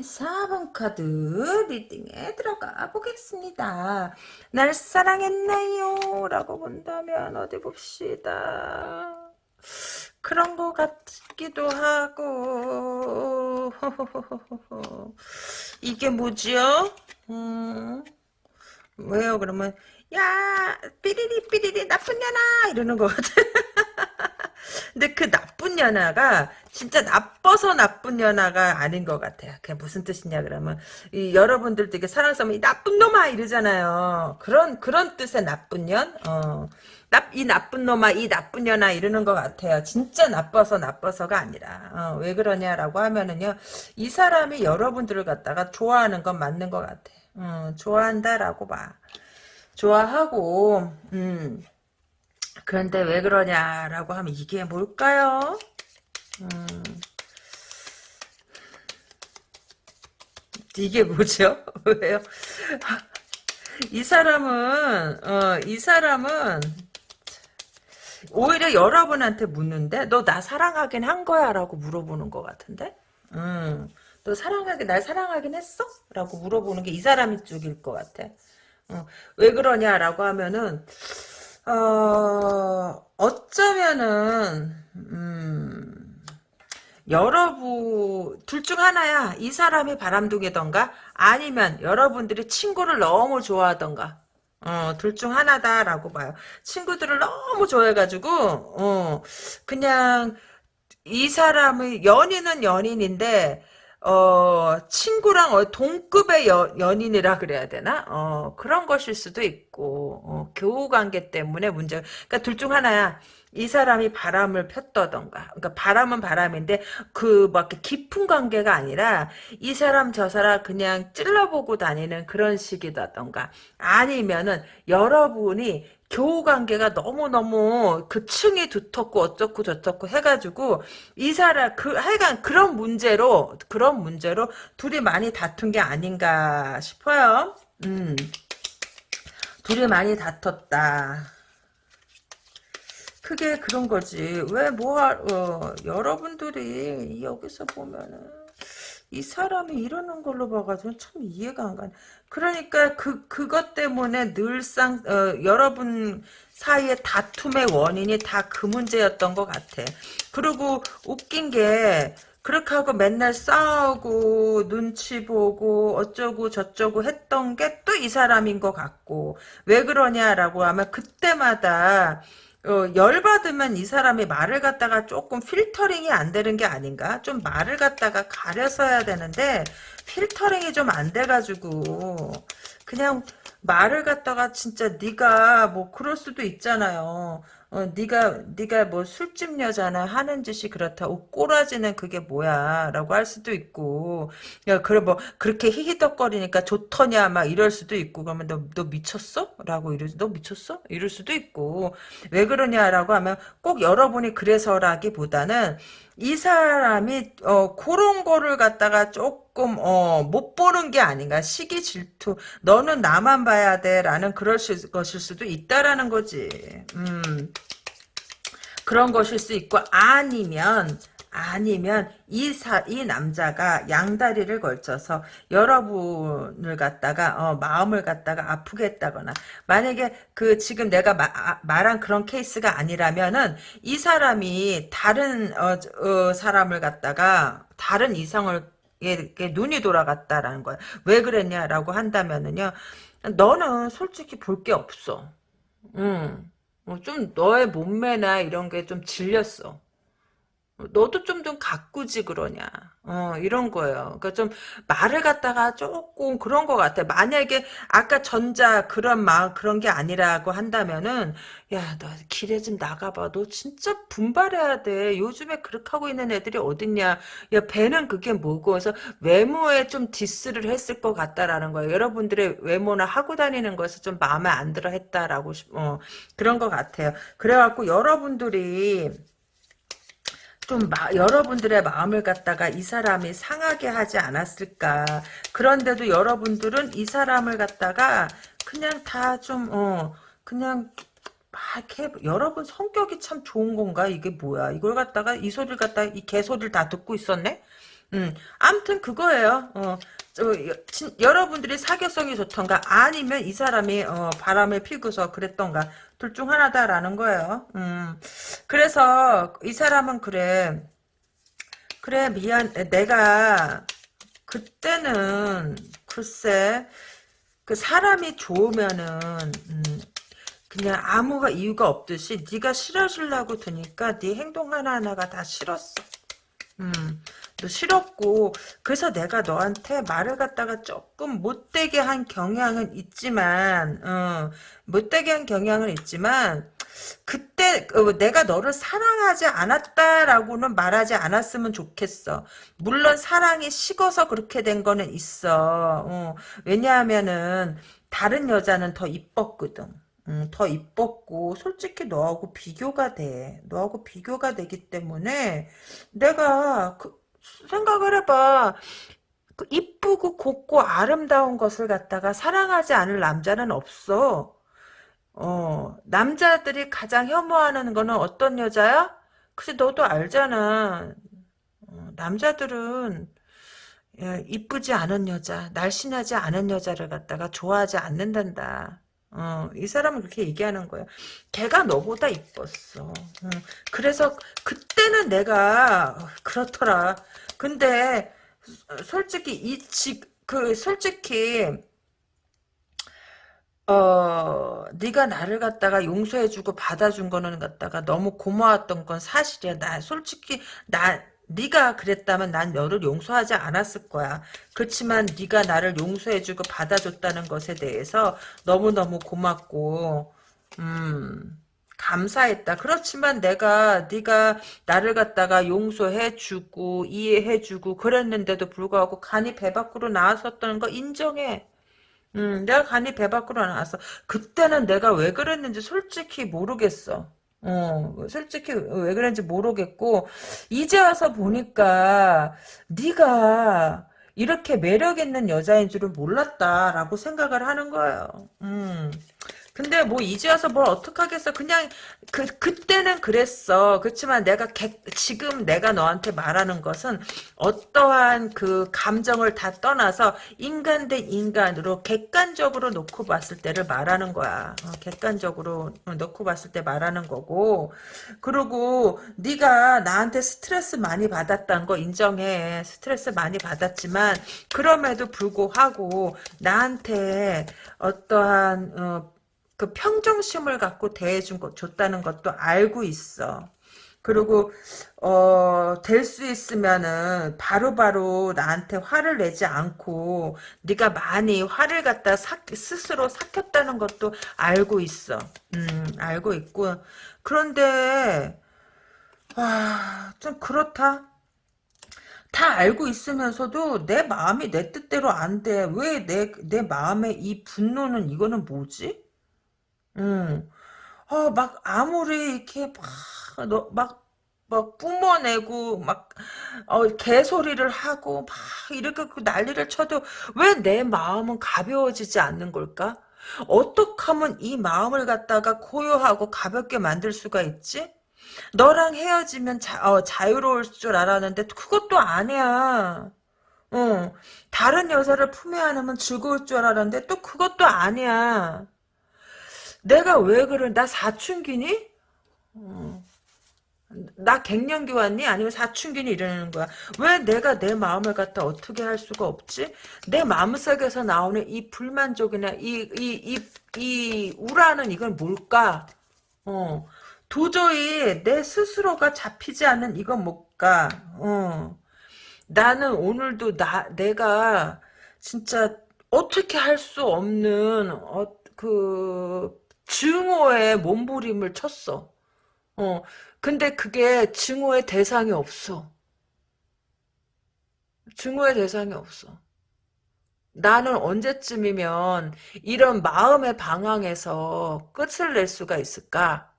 4번 카드 reading에 들어가 보겠습니다. 날 사랑했나요? 라고 본다면 어디 봅시다. 그런 것 같기도 하고 이게 뭐지요? 음, 왜요? 그러면 야 삐리리 삐리리 나쁜 년아 이러는 것 같아. 근데 그 나쁜 연하가 진짜 나빠서 나쁜 연하가 아닌 것 같아요. 그게 무슨 뜻이냐 그러면 이 여러분들 되게 사랑스러면 이 나쁜 놈아 이러잖아요. 그런 그런 뜻의 나쁜 년. 어. 나, 이 나쁜 놈아 이 나쁜 년아 이러는 것 같아요. 진짜 나빠서 나빠서가 아니라 어, 왜 그러냐라고 하면은요 이 사람이 여러분들을 갖다가 좋아하는 건 맞는 것 같아. 어, 좋아한다라고 봐. 좋아하고 음. 그런데 왜 그러냐라고 하면 이게 뭘까요? 음, 이게 뭐죠? 왜요? 이 사람은 어, 이 사람은 오히려 여러분한테 묻는데 너 나 사랑하긴 한 거야? 라고 물어보는 것 같은데 음, 너 사랑하긴 날 사랑하긴 했어? 라고 물어보는 게 이 사람이 쪽일 것 같아 어, 왜 그러냐라고 하면은 어, 어쩌면은 음, 여러분 둘 중 하나야. 이 사람이 바람둥이던가 아니면 여러분들이 친구를 너무 좋아하던가. 어, 둘 중 하나다라고 봐요. 친구들을 너무 좋아해가지고, 어, 그냥, 이 사람의, 연인은 연인인데, 어, 친구랑 어, 동급의 여, 연인이라 그래야 되나? 어, 그런 것일 수도 있고, 어, 교우 관계 때문에 문제, 그러니까 둘 중 하나야. 이 사람이 바람을 폈다던가. 그러니까 바람은 바람인데, 그, 막, 깊은 관계가 아니라, 이 사람 저 사람 그냥 찔러보고 다니는 그런 식이다던가. 아니면은, 여러분이 교우 관계가 너무너무 그 층이 두텁고 어쩌고 저쩌고 해가지고 이 사람 그 하여간 그런 문제로 그런 문제로 둘이 많이 다툰 게 아닌가 싶어요. 음. 둘이 많이 다퉜다. 크게 그런 거지. 왜, 뭐, 어, 여러분들이 여기서 보면은, 이 사람이 이러는 걸로 봐가지고 참 이해가 안 가네. 그러니까 그, 그것 때문에 늘상, 어, 여러분 사이의 다툼의 원인이 다 그 문제였던 것 같아. 그리고 웃긴 게, 그렇게 하고 맨날 싸우고 눈치 보고 어쩌고 저쩌고 했던 게 또 이 사람인 것 같고 왜 그러냐라고 하면 그때마다 어, 열받으면 이 사람이 말을 갖다가 조금 필터링이 안 되는 게 아닌가? 좀 말을 갖다가 가려서야 되는데 필터링이 좀 안 돼가지고 그냥 말을 갖다가 진짜 네가 뭐 그럴 수도 있잖아요. 어, 네가 네가 뭐 술집 여자나 하는 짓이 그렇다. 오, 꼬라지는 그게 뭐야라고 할 수도 있고, 야 그래 뭐 그렇게 히히덕거리니까 좋더냐 막 이럴 수도 있고, 그러면 너 너 미쳤어?라고 이러 너 미쳤어? 이럴 수도 있고, 왜 그러냐라고 하면 꼭 여러분이 그래서라기보다는 이 사람이 어 그런 거를 갖다가 조금 어못 보는 게 아닌가. 시기 질투. 너는 나만 봐야 돼라는 그럴 수, 것일 수도 있다라는 거지. 음. 그런 것일 수 있고 아니면 아니면 이 사, 이 남자가 양다리를 걸쳐서 여러분을 갖다가 어, 마음을 갖다가 아프게 했다거나 만약에 그 지금 내가 마, 아, 말한 그런 케이스가 아니라면은 이 사람이 다른 어, 어, 사람을 갖다가 다른 이성을 이게 눈이 돌아갔다라는 거야. 왜 그랬냐라고 한다면은요. 너는 솔직히 볼 게 없어. 음. 어, 좀 너의 몸매나 이런 게 좀 질렸어. 너도 좀 좀 가꾸지 그러냐. 어 이런 거예요. 그러니까 좀 말을 갖다가 조금 그런 것 같아. 만약에 아까 전자 그런 마 그런 게 아니라고 한다면은 야 너 길에 좀 나가봐. 너 진짜 분발해야 돼. 요즘에 그렇게 하고 있는 애들이 어딨냐. 야 배는 그게 뭐고. 그래서 외모에 좀 디스를 했을 것 같다라는 거예요. 여러분들의 외모나 하고 다니는 것을 좀 마음에 안 들어 했다라고 어 그런 것 같아요. 그래갖고 여러분들이 좀 마, 여러분들의 마음을 갖다가 이 사람이 상하게 하지 않았을까. 그런데도 여러분들은 이 사람을 갖다가 그냥 다 좀, 어, 그냥 막 이렇게 여러분 성격이 참 좋은 건가? 이게 뭐야? 이걸 갖다가 이 소리를 갖다가 이 개소리를 다 듣고 있었네? 음, 아무튼 그거예요. 어, 여러분들이 사교성이 좋던가 아니면 이 사람이 어, 바람을 피고서 그랬던가 둘 중 하나다라는 거예요. 음, 그래서 이 사람은 그래. 그래 미안 내가 그때는 글쎄 그 사람이 좋으면은 음, 그냥 아무 이유가 없듯이 네가 싫어지려고 드니까 네 행동 하나하나가 다 싫었어. 음, 너 싫었고 그래서 내가 너한테 말을 갖다가 조금 못되게 한 경향은 있지만 어, 못되게 한 경향은 있지만 그때 어, 내가 너를 사랑하지 않았다라고는 말하지 않았으면 좋겠어. 물론 사랑이 식어서 그렇게 된 거는 있어. 어, 왜냐하면은 다른 여자는 더 이뻤거든. 음, 더 이뻤고 솔직히 너하고 비교가 돼. 너하고 비교가 되기 때문에 내가 그, 생각을 해봐. 그 이쁘고 곱고 아름다운 것을 갖다가 사랑하지 않을 남자는 없어. 어, 남자들이 가장 혐오하는 거는 어떤 여자야? 그치, 너도 알잖아. 어, 남자들은 예, 이쁘지 않은 여자, 날씬하지 않은 여자를 갖다가 좋아하지 않는단다. 어, 이 사람은 그렇게 얘기하는 거야. 걔가 너보다 이뻤어. 음, 그래서 그때는 내가 어, 그렇더라. 근데 솔직히 이 지, 그 솔직히 어, 네가 나를 갖다가 용서해주고 받아준 거는 갖다가 너무 고마웠던 건 사실이야. 나 솔직히 나 네가 그랬다면 난 너를 용서하지 않았을 거야. 그렇지만 네가 나를 용서해주고 받아줬다는 것에 대해서 너무너무 고맙고 음 감사했다. 그렇지만 내가 네가 나를 갖다가 용서해주고 이해해주고 그랬는데도 불구하고 간이 배 밖으로 나왔었다는 거 인정해. 음, 내가 간이 배 밖으로 나왔어. 그때는 내가 왜 그랬는지 솔직히 모르겠어. 어, 솔직히 왜 그랬는지 모르겠고 이제 와서 보니까 네가 이렇게 매력 있는 여자인 줄은 몰랐다라고 생각을 하는 거예요. 음. 근데 뭐 이제 와서 뭘 어떡하겠어. 그냥 그 그때는 그랬어. 그렇지만 내가 객, 지금 내가 너한테 말하는 것은 어떠한 그 감정을 다 떠나서 인간 대 인간으로 객관적으로 놓고 봤을 때를 말하는 거야. 어, 객관적으로 놓고 봤을 때 말하는 거고. 그리고 네가 나한테 스트레스 많이 받았다는 거 인정해. 스트레스 많이 받았지만 그럼에도 불구하고 나한테 어떠한 어, 그 평정심을 갖고 대해준 것 줬다는 것도 알고 있어. 그리고 어, 될 수 있으면은 바로바로 나한테 화를 내지 않고 네가 많이 화를 갖다 사, 스스로 삭혔다는 것도 알고 있어. 음, 알고 있고 그런데 아, 좀 그렇다. 다 알고 있으면서도 내 마음이 내 뜻대로 안 돼. 왜 내 내 마음에 이 분노는 이거는 뭐지? 음. 어, 막, 아무리, 이렇게, 막, 너, 막, 막, 뿜어내고, 막, 어, 개소리를 하고, 막, 이렇게 그 난리를 쳐도, 왜 내 마음은 가벼워지지 않는 걸까? 어떻게 하면 이 마음을 갖다가 고요하고 가볍게 만들 수가 있지? 너랑 헤어지면 자, 어, 자유로울 줄 알았는데, 그것도 아니야. 어, 다른 여자를 품에 안으면 즐거울 줄 알았는데, 또 그것도 아니야. 내가 왜 그런 나 사춘기니? 어. 나 갱년기 왔니? 아니면 사춘기니 이러는 거야. 왜 내가 내 마음을 갖다 어떻게 할 수가 없지? 내 마음속에서 나오는 이 불만족이나 이 이 이 이 우라는 이건 뭘까? 어. 도저히 내 스스로가 잡히지 않는 이건 뭘까? 어. 나는 오늘도 나 내가 진짜 어떻게 할 수 없는 어, 그 증오의 몸부림을 쳤어. 어, 근데 그게 증오의 대상이 없어. 증오의 대상이 없어. 나는 언제쯤이면 이런 마음의 방황에서 끝을 낼 수가 있을까?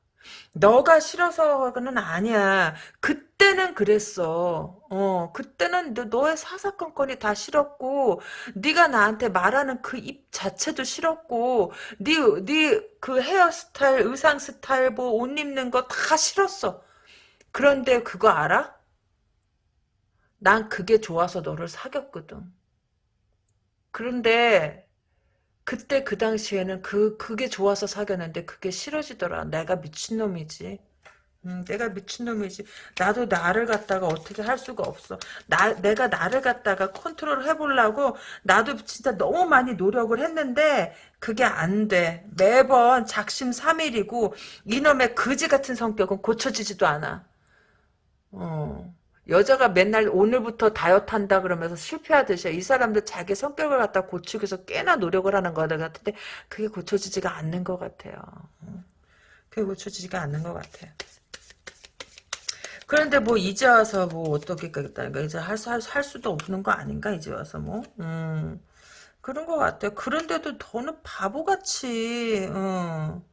너가 싫어서는 아니야. 그 때는 그랬어. 어, 그때는 너, 의 사사건건이 다 싫었고, 네가 나한테 말하는 그 입 자체도 싫었고, 네, 네그 헤어스타일, 의상 스타일, 뭐 옷 입는 거 다 싫었어. 그런데 그거 알아? 난 그게 좋아서 너를 사귀었거든. 그런데 그때 그 당시에는 그 그게 좋아서 사귀었는데 그게 싫어지더라. 내가 미친놈이지. 음, 내가 미친놈이지. 나도 나를 갖다가 어떻게 할 수가 없어. 나, 내가 나를 갖다가 컨트롤 해보려고 나도 진짜 너무 많이 노력을 했는데 그게 안 돼. 매번 작심 삼일이고 이놈의 거지 같은 성격은 고쳐지지도 않아. 어. 여자가 맨날 오늘부터 다이어트 한다 그러면서 실패하듯이 이 사람들 자기 성격을 갖다 고치기 위해서 꽤나 노력을 하는 것 같은데 그게 고쳐지지가 않는 것 같아요. 그게 고쳐지지가 않는 것 같아요. 그런데 뭐 이제 와서 뭐 어떻게 하겠다니까 이제 할, 할, 할 수도 없는 거 아닌가 이제 와서 뭐 음, 그런 것 같아요. 그런데도 더는 바보같이 어,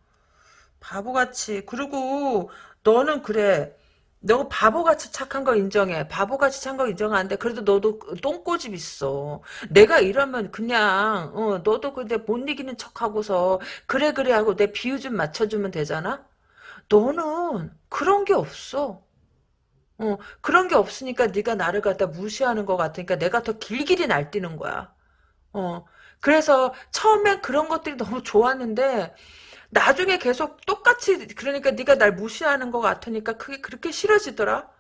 바보같이. 그리고 너는 그래. 너 바보같이 착한 거 인정해. 바보같이 착한 거 인정하는데 그래도 너도 똥꼬집 있어. 내가 이러면 그냥 어, 너도 근데 못 이기는 척하고서 그래 그래 하고 내 비유 좀 맞춰주면 되잖아. 너는 그런 게 없어. 어, 그런 게 없으니까 네가 나를 갖다 무시하는 것 같으니까 내가 더 길길이 날뛰는 거야. 어, 그래서 처음엔 그런 것들이 너무 좋았는데 나중에 계속 똑같이 그러니까 네가 날 무시하는 것 같으니까 그게 그렇게 싫어지더라.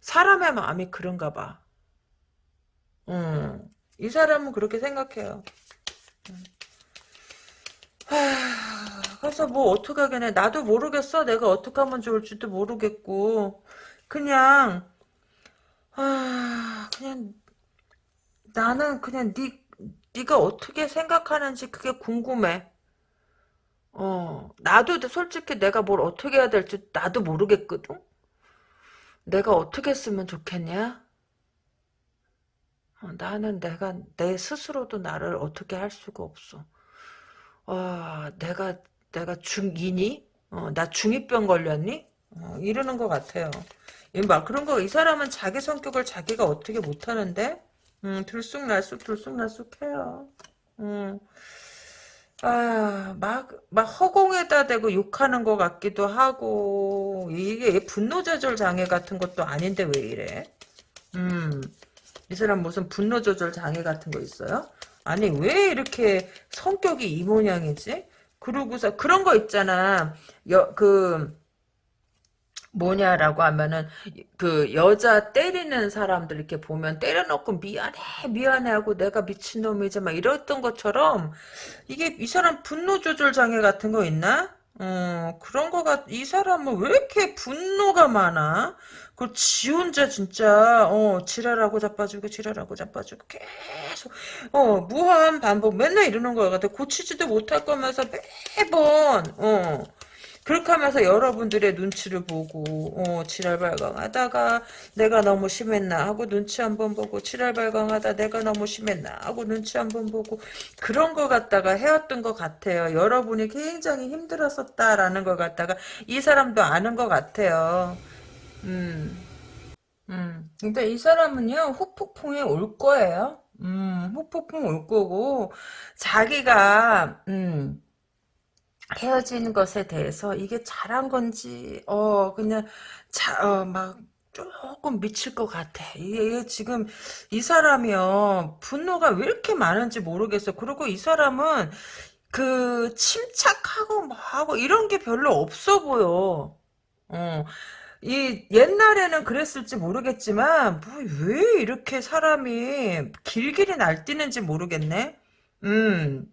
사람의 마음이 그런가 봐. 음, 이 사람은 그렇게 생각해요. 음. 하, 그래서 뭐 어떻게 하겠네. 나도 모르겠어. 내가 어떻게 하면 좋을지도 모르겠고. 그냥 아, 그냥 나는 그냥 네 네가 어떻게 생각하는지 그게 궁금해. 어, 나도 솔직히 내가 뭘 어떻게 해야 될지 나도 모르겠거든? 내가 어떻게 했으면 좋겠냐? 어, 나는 내가 내 스스로도 나를 어떻게 할 수가 없어. 아, 내가 내가 중2니? 어, 나 중2병 걸렸니? 어, 이러는 것 같아요. 막 그런 거 이 사람은 자기 성격을 자기가 어떻게 못하는데? 음, 들쑥날쑥 들쑥날쑥해요. 음. 아, 막, 막 허공에다 대고 욕하는 것 같기도 하고, 이게 분노 조절 장애 같은 것도 아닌데 왜 이래? 음, 이 사람 무슨 분노 조절 장애 같은 거 있어요? 아니, 왜 이렇게 성격이 이 모양이지? 그러고서, 그런 거 있잖아. 여, 그, 뭐냐라고 하면은 그 여자 때리는 사람들 이렇게 보면 때려놓고 미안해 미안해 하고 내가 미친놈이지 막 이랬던 것처럼 이게 이 사람 분노 조절 장애 같은 거 있나? 어 그런 거가 이 사람은 왜 이렇게 분노가 많아? 그지 혼자 진짜 어 지랄하고 자빠지고 지랄하고 자빠지고 계속 어 무한 반복 맨날 이러는 거 같아 고치지도 못할 거면서 매번 어 그렇게 하면서 여러분들의 눈치를 보고 어, 칠할발광하다가 내가 너무 심했나 하고 눈치 한번 보고 칠할발광하다 내가 너무 심했나 하고 눈치 한번 보고 그런 거 갖다가 해왔던 것 같아요. 여러분이 굉장히 힘들었었다라는 것 갖다가 이 사람도 아는 것 같아요. 음, 음. 근데 이 사람은요 후폭풍이 올 거예요. 음, 후폭풍 올 거고 자기가 음. 헤어진 것에 대해서 이게 잘한 건지 어 그냥 자막 조금 미칠 것 같아. 이게 지금 이 사람이요 분노가 왜 이렇게 많은지 모르겠어. 그리고 이 사람은 그 침착하고 뭐하고 이런 게 별로 없어 보여. 어. 이 옛날에는 그랬을지 모르겠지만 뭐 왜 이렇게 사람이 길길이 날뛰는지 모르겠네. 음.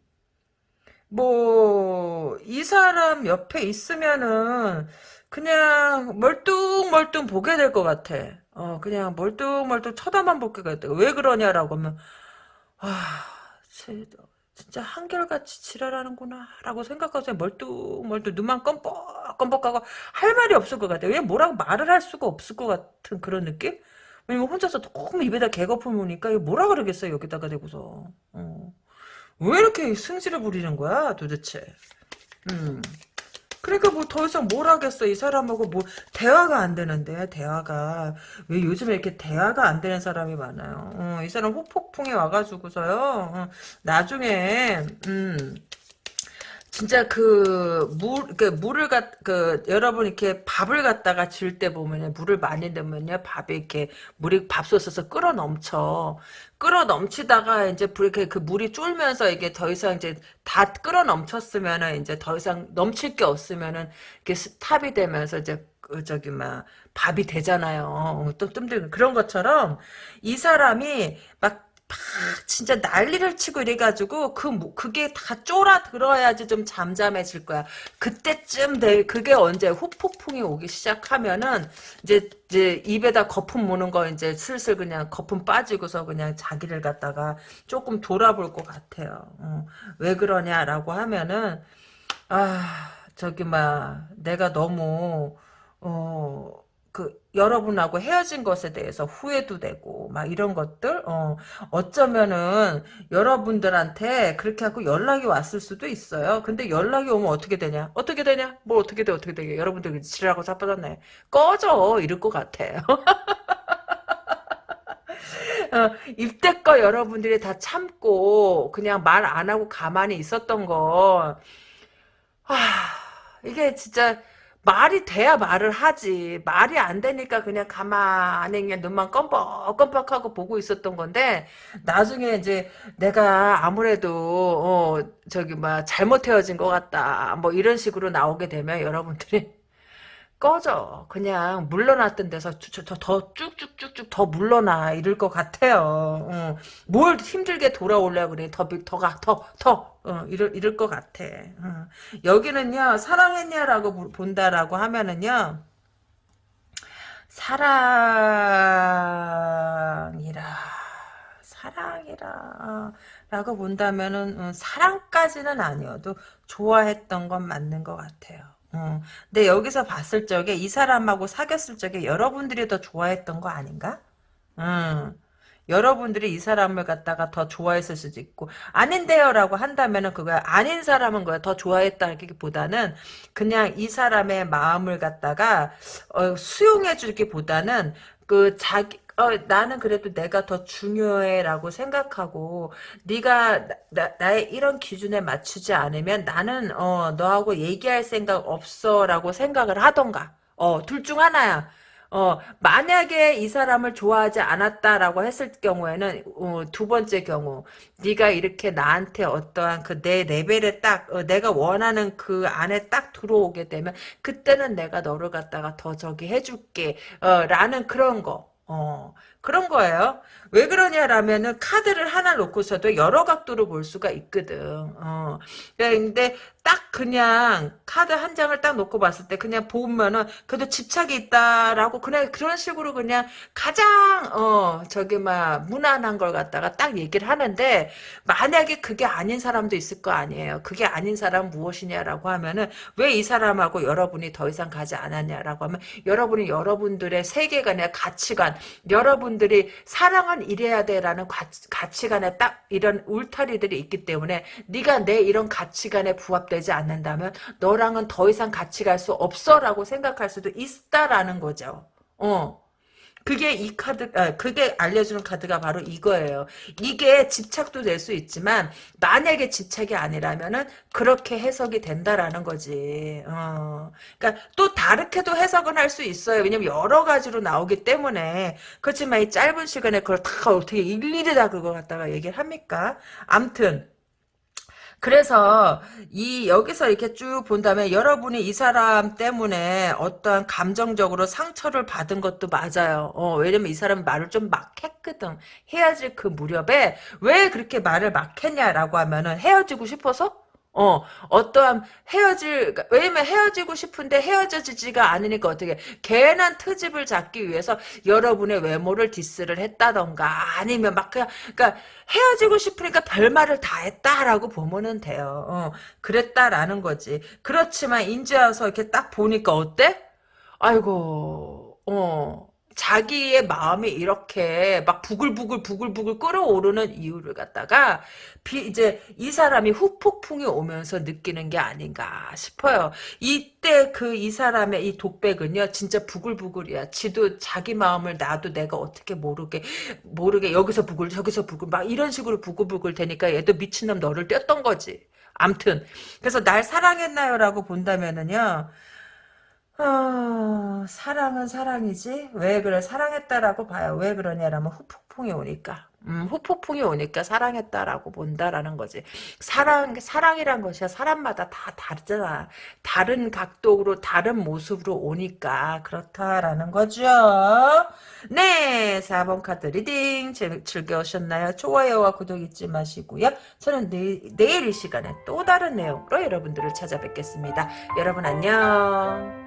뭐, 이 사람 옆에 있으면은, 그냥 멀뚱멀뚱 보게 될 것 같아. 어, 그냥 멀뚱멀뚱 쳐다만 보게 돼. 왜 그러냐라고 하면, 아, 진짜 한결같이 지랄하는구나. 라고 생각하고 멀뚱멀뚱 눈만 껌뻑껌뻑하고 할 말이 없을 것 같아. 왜 뭐라고 말을 할 수가 없을 것 같은 그런 느낌? 왜냐면 혼자서 너무 입에다 개거품 이거 뭐라 그러겠어 여기다가 대고서. 어. 왜 이렇게 승질을 부리는 거야 도대체? 음. 그러니까 뭐 더 이상 뭘 하겠어 이 사람하고 뭐 대화가 안 되는데 대화가. 왜 요즘에 이렇게 대화가 안 되는 사람이 많아요. 어, 이 사람 후폭풍에 와가지고서요. 어, 나중에 음 진짜 그 물, 그 물을 갖, 그 여러분 이렇게 밥을 갖다가 질때 보면요 물을 많이 넣으면요 밥이 이렇게 물이 밥솥에서 끓어 넘쳐 끓어 넘치다가 이제 이렇게 그 물이 쫄면서 이게 더 이상 이제 다 끓어 넘쳤으면은 이제 더 이상 넘칠 게 없으면은 이렇게 스탑이 되면서 이제 그 저기 막 밥이 되잖아요. 또 뜸들 그런 것처럼 이 사람이 막 막 진짜 난리를 치고 이래가지고 그 그게 다 쫄아 들어야지 좀 잠잠해질 거야. 그때쯤 돼 그게 언제 후폭풍이 오기 시작하면은 이제 이제 입에다 거품 무는 거 이제 슬슬 그냥 거품 빠지고서 그냥 자기를 갖다가 조금 돌아볼 것 같아요. 어, 왜 그러냐라고 하면은 아 저기 막 내가 너무 어 그 여러분하고 헤어진 것에 대해서 후회도 되고 막 이런 것들 어 어쩌면은 여러분들한테 그렇게 하고 연락이 왔을 수도 있어요. 근데 연락이 오면 어떻게 되냐? 어떻게 되냐? 뭐 어떻게 돼? 어떻게 되게 여러분들 지랄하고 자빠졌네. 꺼져 이럴 것 같아요. 어, 입대껏 여러분들이 다 참고 그냥 말 안 하고 가만히 있었던 거 아, 이게 진짜 말이 돼야 말을 하지. 말이 안 되니까 그냥 가만히 그냥 눈만 껌뻑껌뻑하고 보고 있었던 건데 나중에 이제 내가 아무래도 어 저기 막 잘못 헤어진 것 같다. 뭐 이런 식으로 나오게 되면 여러분들이 꺼져. 그냥 물러났던 데서 더 쭉쭉쭉쭉 더 물러나 이럴 것 같아요. 어. 뭘 힘들게 돌아올려 그래. 더 더가 더 더. 어, 이럴 이럴 것 같아. 어. 여기는요 사랑했냐라고 본다라고 하면은요 사랑이라 사랑이라 라고 본다면은 어, 사랑까지는 아니어도 좋아했던 건 맞는 것 같아요. 어. 근데 여기서 봤을 적에 이 사람하고 사귀었을 적에 여러분들이 더 좋아했던 거 아닌가? 음. 여러분들이 이 사람을 갖다가 더 좋아했을 수도 있고 아닌데요 라고 한다면은 그거야 아닌 사람은 거야 더 좋아했다기보다는 그냥 이 사람의 마음을 갖다가 어, 수용해 주기보다는 그 자기 어, 나는 그래도 내가 더 중요해라고 생각하고 네가 나, 나의 이런 기준에 맞추지 않으면 나는 어, 너하고 얘기할 생각 없어라고 생각을 하던가 어, 둘 중 하나야. 어, 만약에 이 사람을 좋아하지 않았다라고 했을 경우에는 어, 두 번째 경우 네가 이렇게 나한테 어떠한 그 내 레벨에 딱 어, 내가 원하는 그 안에 딱 들어오게 되면 그때는 내가 너를 갖다가 더 저기 해줄게 어, 라는 그런 거 어, 그런 거예요. 왜 그러냐라면은 카드를 하나 놓고서도 여러 각도로 볼 수가 있거든. 어. 근데 딱 그냥 카드 한 장을 딱 놓고 봤을 때 그냥 보면은 그래도 집착이 있다라고 그냥 그런 식으로 그냥 가장 어 저기 막 무난한 걸 갖다가 딱 얘기를 하는데 만약에 그게 아닌 사람도 있을 거 아니에요. 그게 아닌 사람 무엇이냐라고 하면은 왜 이 사람하고 여러분이 더 이상 가지 않았냐라고 하면 여러분이 여러분들의 세계관의 가치관 여러분들이 사랑 은 이래야 돼라는 가치, 관에 딱 이런 울타리들이 있기 때문에 네가 내 이런 가치관에 부합되지 않는다면 너랑은 더 이상 같이 갈 수 없어라고 생각할 수도 있다라는 거죠. 어. 그게 이 카드, 아, 그게 알려주는 카드가 바로 이거예요. 이게 집착도 될 수 있지만, 만약에 집착이 아니라면은, 그렇게 해석이 된다라는 거지. 어. 그니까, 또 다르게도 해석은 할 수 있어요. 왜냐면 여러 가지로 나오기 때문에. 그렇지만 이 짧은 시간에 그걸 다 어떻게 일일이 다 그거 갖다가 얘기를 합니까? 암튼, 그래서 이 여기서 이렇게 쭉 본다면 여러분이 이 사람 때문에 어떠한 감정적으로 상처를 받은 것도 맞아요. 어, 왜냐면 이 사람 말을 좀 막 했거든. 헤어질 그 무렵에 왜 그렇게 말을 막 했냐라고 하면은 헤어지고 싶어서 어, 어떠한 헤어질, 그러니까 왜냐면 헤어지고 싶은데 헤어져지지가 않으니까 어떻게, 괜한 트집을 잡기 위해서 여러분의 외모를 디스를 했다던가, 아니면 막 그냥, 그니까 헤어지고 싶으니까 별말을 다 했다라고 보면은 돼요. 어, 그랬다라는 거지. 그렇지만 인제 와서 이렇게 딱 보니까 어때? 아이고, 어, 자기의 마음이 이렇게 막 부글부글 부글부글 끓어오르는 이유를 갖다가 비, 이제 이 사람이 후폭풍이 오면서 느끼는 게 아닌가 싶어요. 이때 그 이 사람의 이 독백은요 진짜 부글부글이야. 지도 자기 마음을 나도 내가 어떻게 모르게 모르게 여기서 부글 저기서 부글 막 이런 식으로 부글부글 되니까 얘도 미친놈 너를 떼었던 거지. 암튼 그래서 날 사랑했나요라고 본다면은요. 어, 사랑은 사랑이지. 왜 그래? 사랑했다라고 봐요. 왜 그러냐라면 후폭풍이 오니까. 음, 후폭풍이 오니까 사랑했다라고 본다라는 거지. 사랑 사랑이란 것이 사람마다 다 다르잖아. 다른 각도로 다른 모습으로 오니까 그렇다라는 거죠. 네 4번 카드 reading. 즐거우셨나요? 좋아요와 구독 잊지 마시고요. 저는 내, 내일 이 시간에 또 다른 내용으로 여러분들을 찾아뵙겠습니다. 여러분 안녕